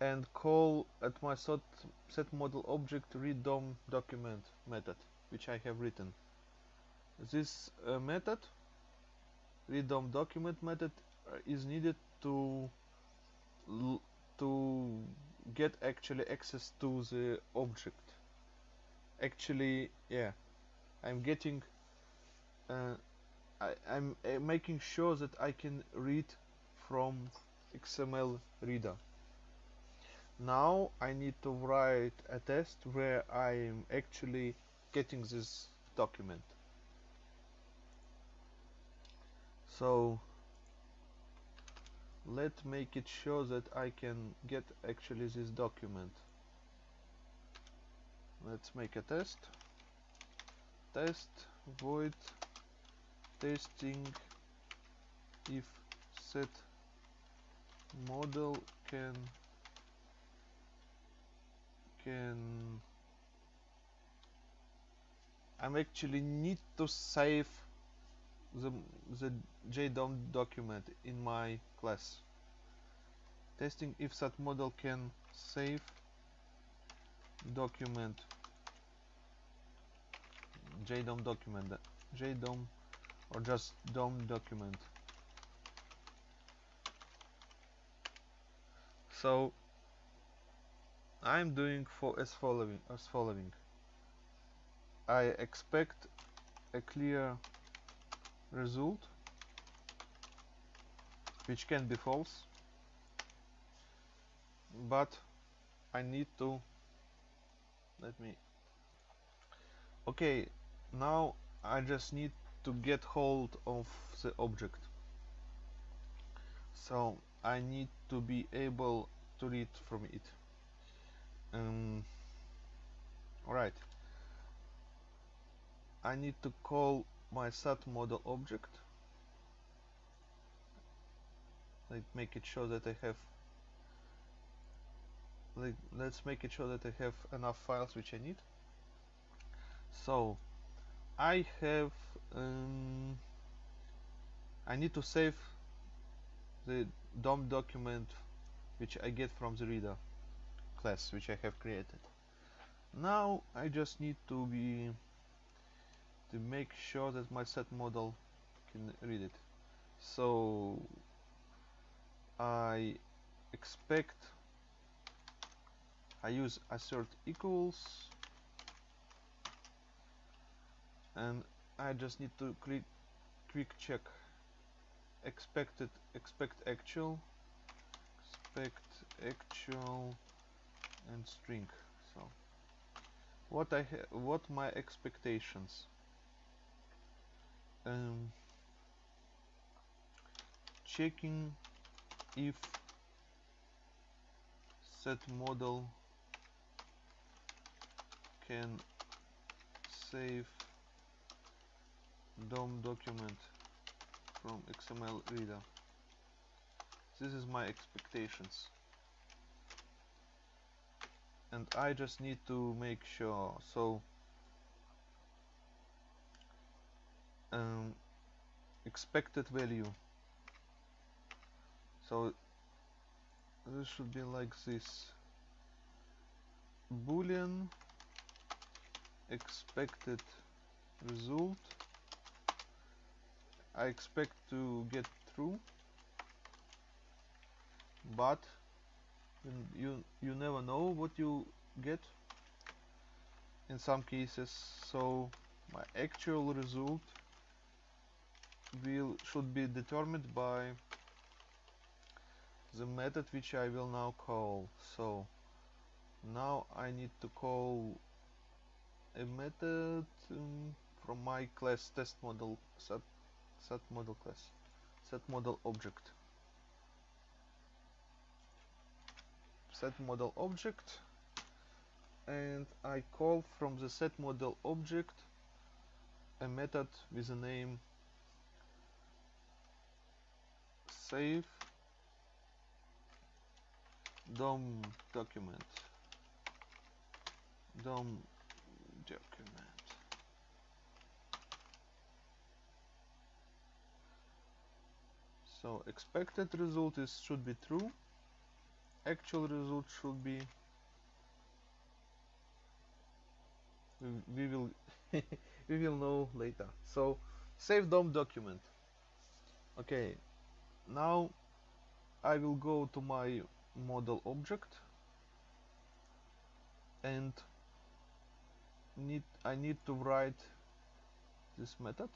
and call at my set, set model object read DOM document method which I have written. This uh, method read DOM document method uh, is needed to to get actually access to the object actually yeah I'm getting uh, I, am uh, making sure that I can read from XML reader. Now I need to write a test where I am actually getting this document. So let's make it sure that I can get actually this document let's make a test. Test void testing. If set model can can. I'm actually need to save the, the JDOM document in my class. Testing if set model can save document JDOM document. JDOM or just DOM document. So I'm doing for as following as following. I expect a clear result which can be false but I need to let me okay now I just need to get hold of the object. So I need to be able to read from it. Um, alright. I need to call my set model object. Like make it sure that I have like let's make it sure that I have enough files which I need. So I have um, I need to save the DOM document which I get from the reader class which I have created. Now I just need to be to make sure that my set model can read it. So I expect I use assert equals and I just need to click quick check. Expected expect actual expect actual and string. So what I what my expectations? Um, checking if set model can save DOM document from XML reader. This is my expectations. And I just need to make sure. So um, expected value. So this should be like this. Boolean expected result I expect to get through but you you never know what you get in some cases. So my actual result will should be determined by the method which I will now call. So now I need to call a method um, from my class test model set model class. Set model object. Set model object. And I call from the set model object a method with the name save DOM document. DOM document so expected result is should be true. Actual result should be we will we will know later. So save DOM document. Okay now I will go to my model object and need I need to write this method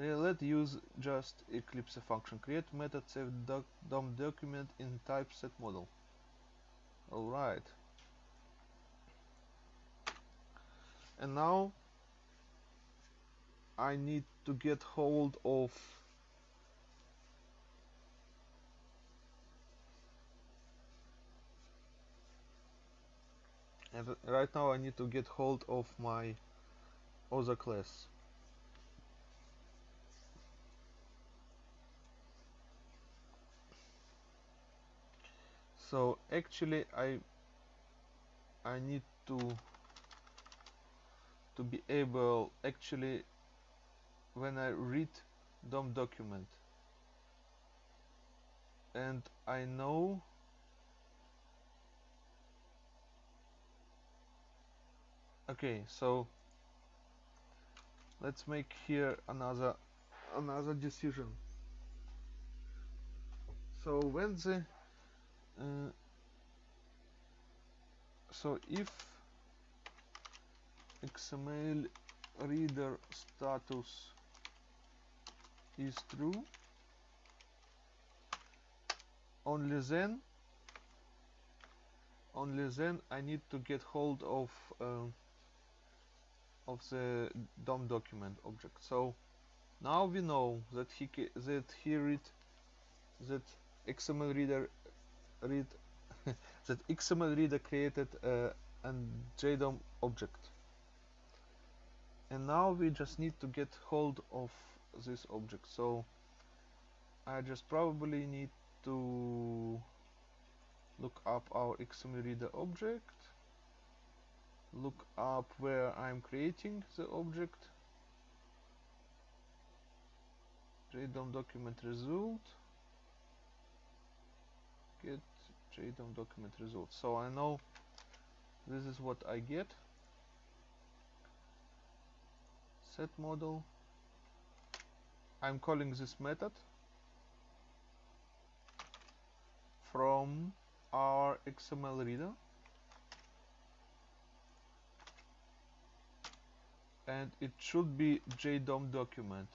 uh, let's use just Eclipse function. Create method save doc DOM document in typeset model. Alright. And now I need to get hold of and right now I need to get hold of my other class so actually I I need to to be able actually when I read DOM document and I know okay so let's make here another another decision. So when the uh, so if XML reader status is true only then only then I need to get hold of uh, of the DOM document object. So now we know that he that he read that XML reader read that XML reader created uh, a JDOM object. And now we just need to get hold of this object. So I just probably need to look up our XML reader object look up where I'm creating the object JDOM document result get JDOM document result. So I know this is what I get. Set model. I'm calling this method from our XML reader. And it should be JDOM document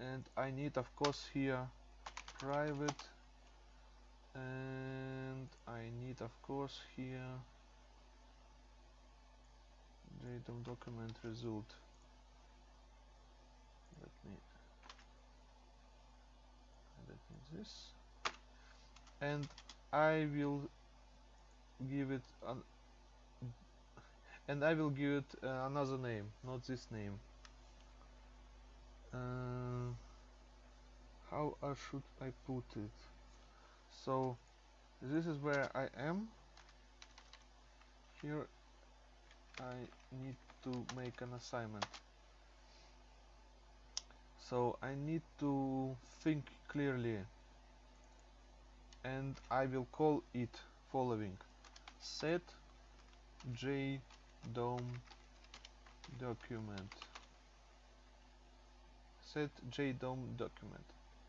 and I need of course here private. And I need of course here JDOM document result. Let me let me this. And I will give it an and I will give it uh, another name not this name uh, how should I put it? So this is where I am. Here I need to make an assignment. So I need to think clearly. And I will call it following. Set jdom document set jdom document.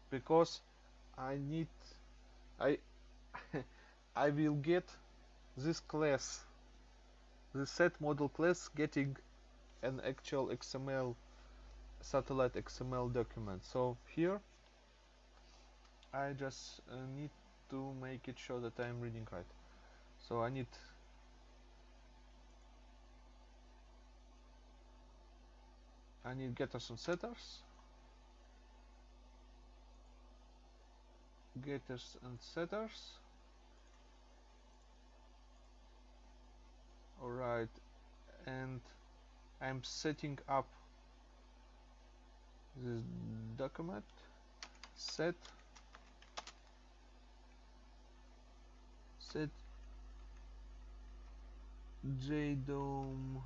Because I need I I will get this class the set model class getting an actual XML satellite XML document. So here I just uh, need to make it sure that I'm reading right. So I need I need getters and setters getters and setters. Alright and I'm setting up this document. Set. Set. Jdom.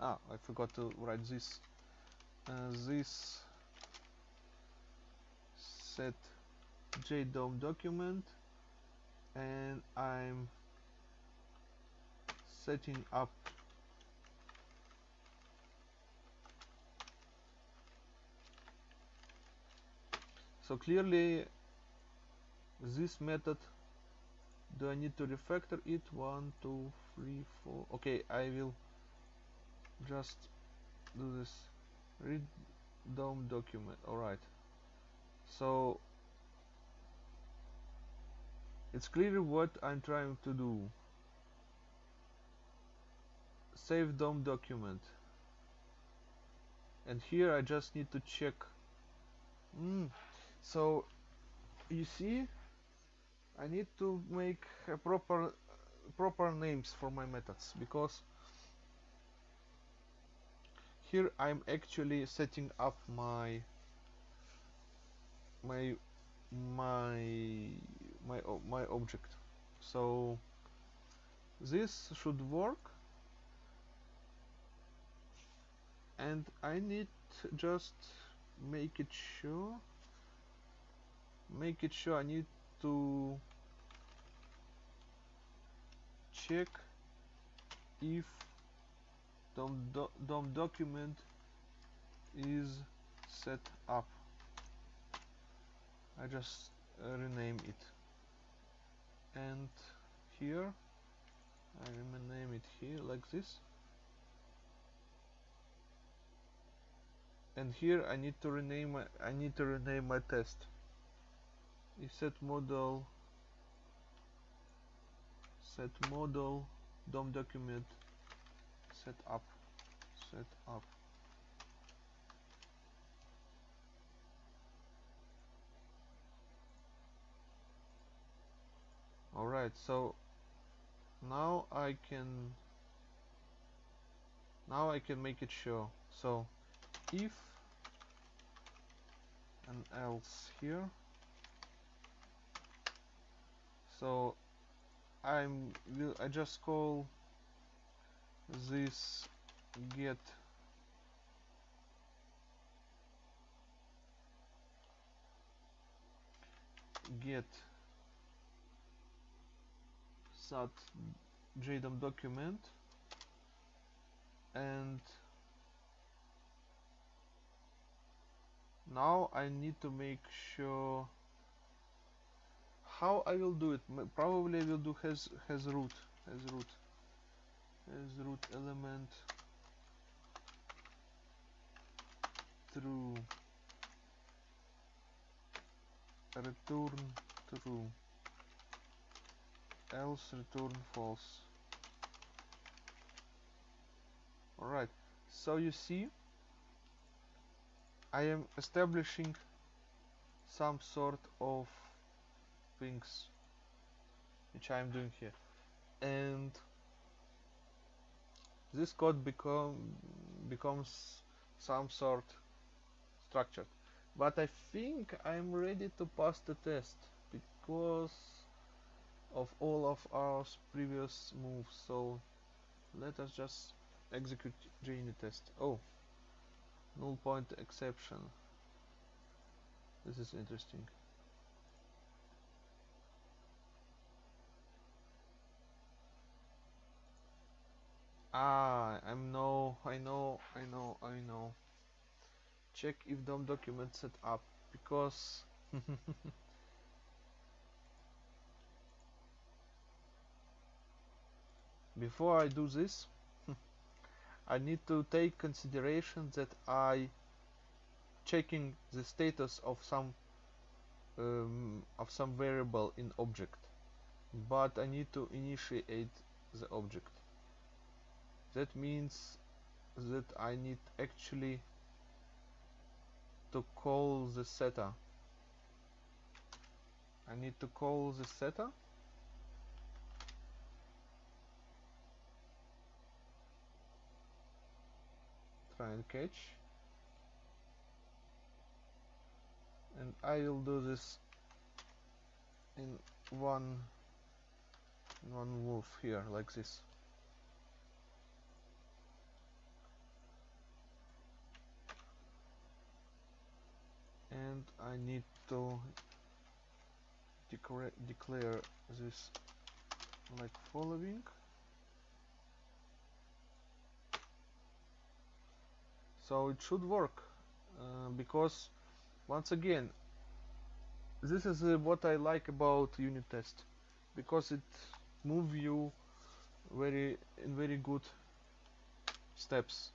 Ah I forgot to write this. Uh, this. Set jdom document and I'm setting up so clearly this method do I need to refactor it? One two three four. Okay I will just do this. Read DOM document. Alright so it's clear what I'm trying to do. Save DOM document. And here I just need to check. Mm. so you see I need to make proper proper names for my methods because here I'm actually setting up my my my my my object. So this should work. And I need just make it sure make it sure I need to check if DOM, do, DOM document is set up. I just uh, rename it and here I rename it here like this. And here I need to rename my I need to rename my test. Set model set model DOM document set up set up alright so now I can now I can make it show. So if and else here. So I'm I just call this get get sat jdom document and now I need to make sure how I will do it. Probably I will do has has root has root has root element true return true else return false. Alright so you see I am establishing some sort of things which I am doing here. And this code become becomes some sort structured but I think I'm ready to pass the test because of all of our previous moves so let us just execute JUnit test. Oh null point exception. This is interesting. Ah I'm no I know I know I know. Check if DOM document set up because before I do this I need to take consideration that I checking the status of some um, of some variable in object but I need to initiate the object. That means that I need actually to call the setter. I need to call the setter try and catch and I will do this in one one move here like this. And I need to declare this like following so it should work uh, because once again this is uh, what I like about unit test because it move you very in very good steps.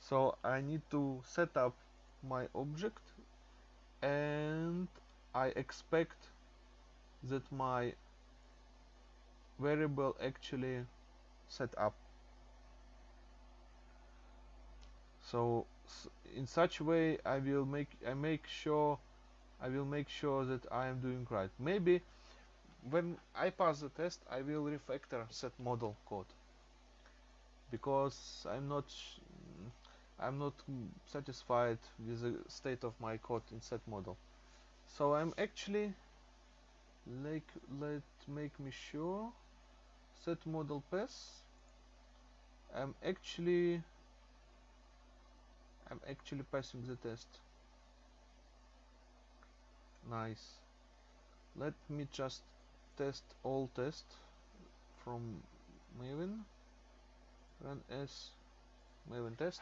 So I need to set up my object and I expect that my variable actually set up so in such way I will make I make sure I will make sure that I am doing right. Maybe when I pass the test I will refactor set model code. Because I'm not I'm not satisfied with the state of my code in set model. So I'm actually like let make me sure set model pass. I'm actually I'm actually passing the test. Nice. Let me just test all test from Maven. Run as Maven test.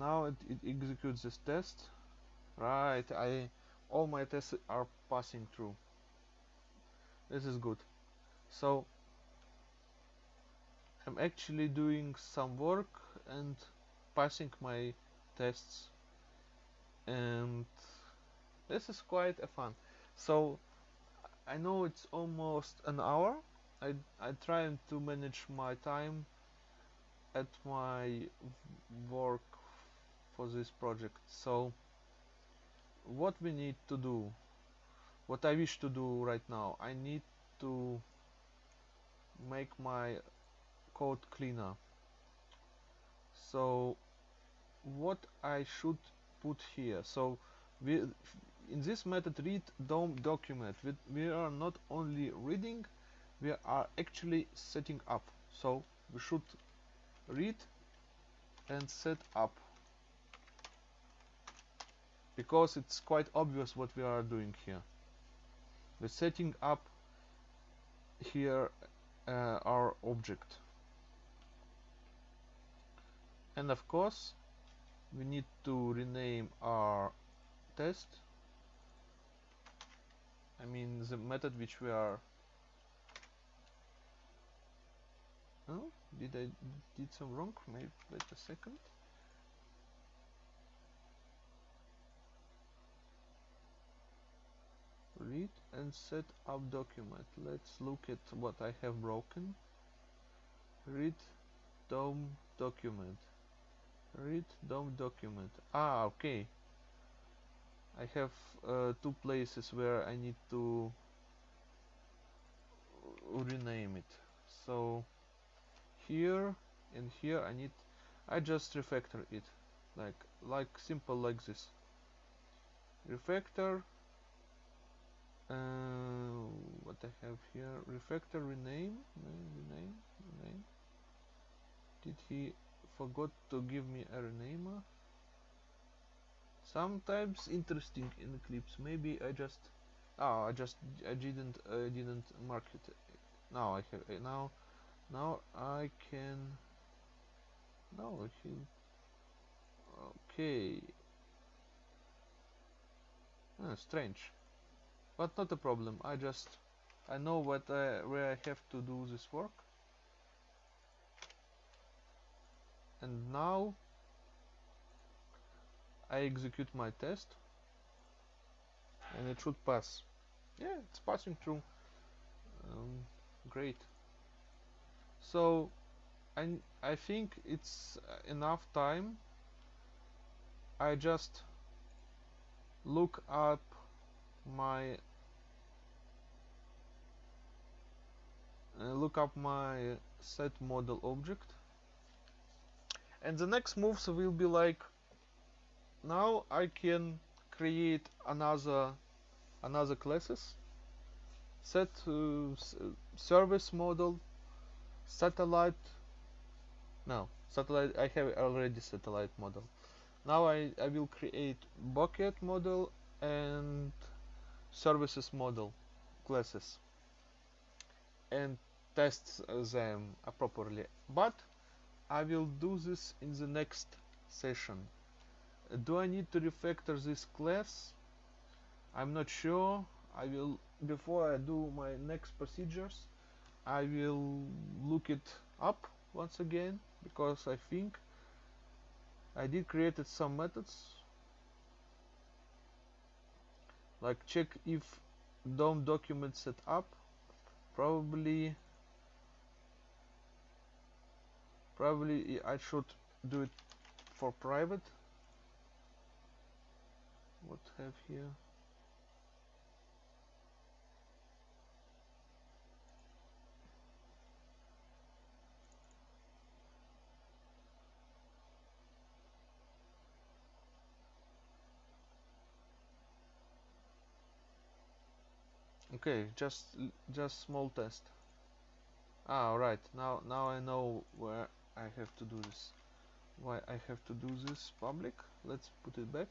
Now it, it executes this test. Right I all my tests are passing through this is good. So I'm actually doing some work and passing my tests and this is quite a fun. So I know it's almost an hour. I, I try to manage my time at my work for this project. So what we need to do what I wish to do right now. I need to make my code cleaner. So what I should put here. So we in this method read dom document. We, we are not only reading we are actually setting up. So we should read and set up. Because it's quite obvious what we are doing here we're setting up here uh, our object. And of course we need to rename our test. I mean the method which we are oh did I did some wrong? Maybe wait a second read and set up document. Let's look at what I have broken. Read DOM document. Read DOM document. Ah okay. I have uh, two places where I need to rename it. So here and here I need I just refactor it. Like like simple like this. Refactor uh, what I have here refactor rename rename rename did he forgot to give me a renamer? Sometimes interesting in Eclipse maybe I just oh I just I didn't I didn't mark it. Now I have uh, now now I can now he okay. Ah, strange but not a problem. I just I know what I, where I have to do this work. And now I execute my test. And it should pass. Yeah it's passing through. Um, great. So I, I think it's enough time. I just look up my uh, look up my set model object. And the next moves will be like now I can create another another classes set uh, service model satellite no satellite I have already satellite model. Now I, I will create bucket model and services model classes and test them properly but I will do this in the next session. Do I need to refactor this class? I'm not sure. I will before I do my next procedures I will look it up once again because I think I did created some methods like check if DOM document set up. Probably probably I should do it for private. What have here okay just just small test. Ah right now now I know where I have to do this. Why I have to do this public? Let's put it back.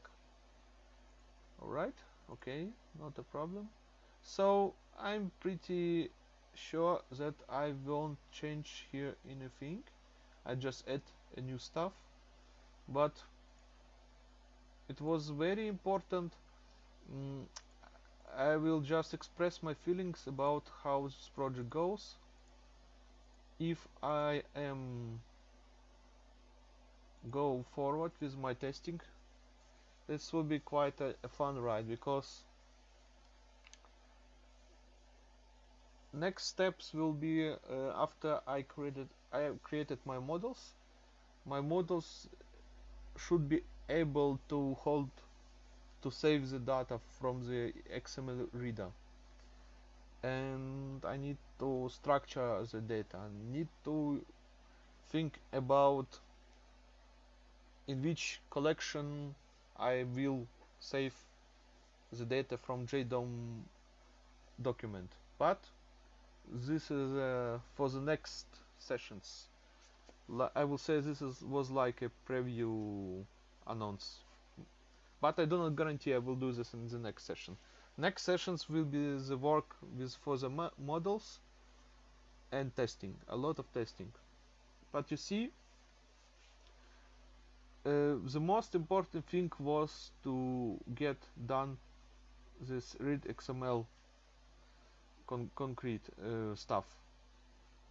Alright okay not a problem. So I'm pretty sure that I won't change here anything. I just add a new stuff. But it was very important mm, I will just express my feelings about how this project goes. If I am go forward with my testing this will be quite a, a fun ride because next steps will be uh, after I created I created my models. My models should be able to hold to save the data from the XML reader. And I need to structure the data. I need to think about in which collection I will save the data from JDOM document. But this is uh, for the next sessions. I will say this is, was like a preview announce but I do not guarantee I will do this in the next session. Next sessions will be the work with for the mo models and testing a lot of testing. But you see uh, the most important thing was to get done this read XML con concrete uh, stuff.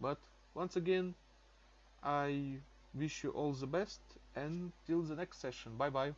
But once again I wish you all the best and till the next session. Bye bye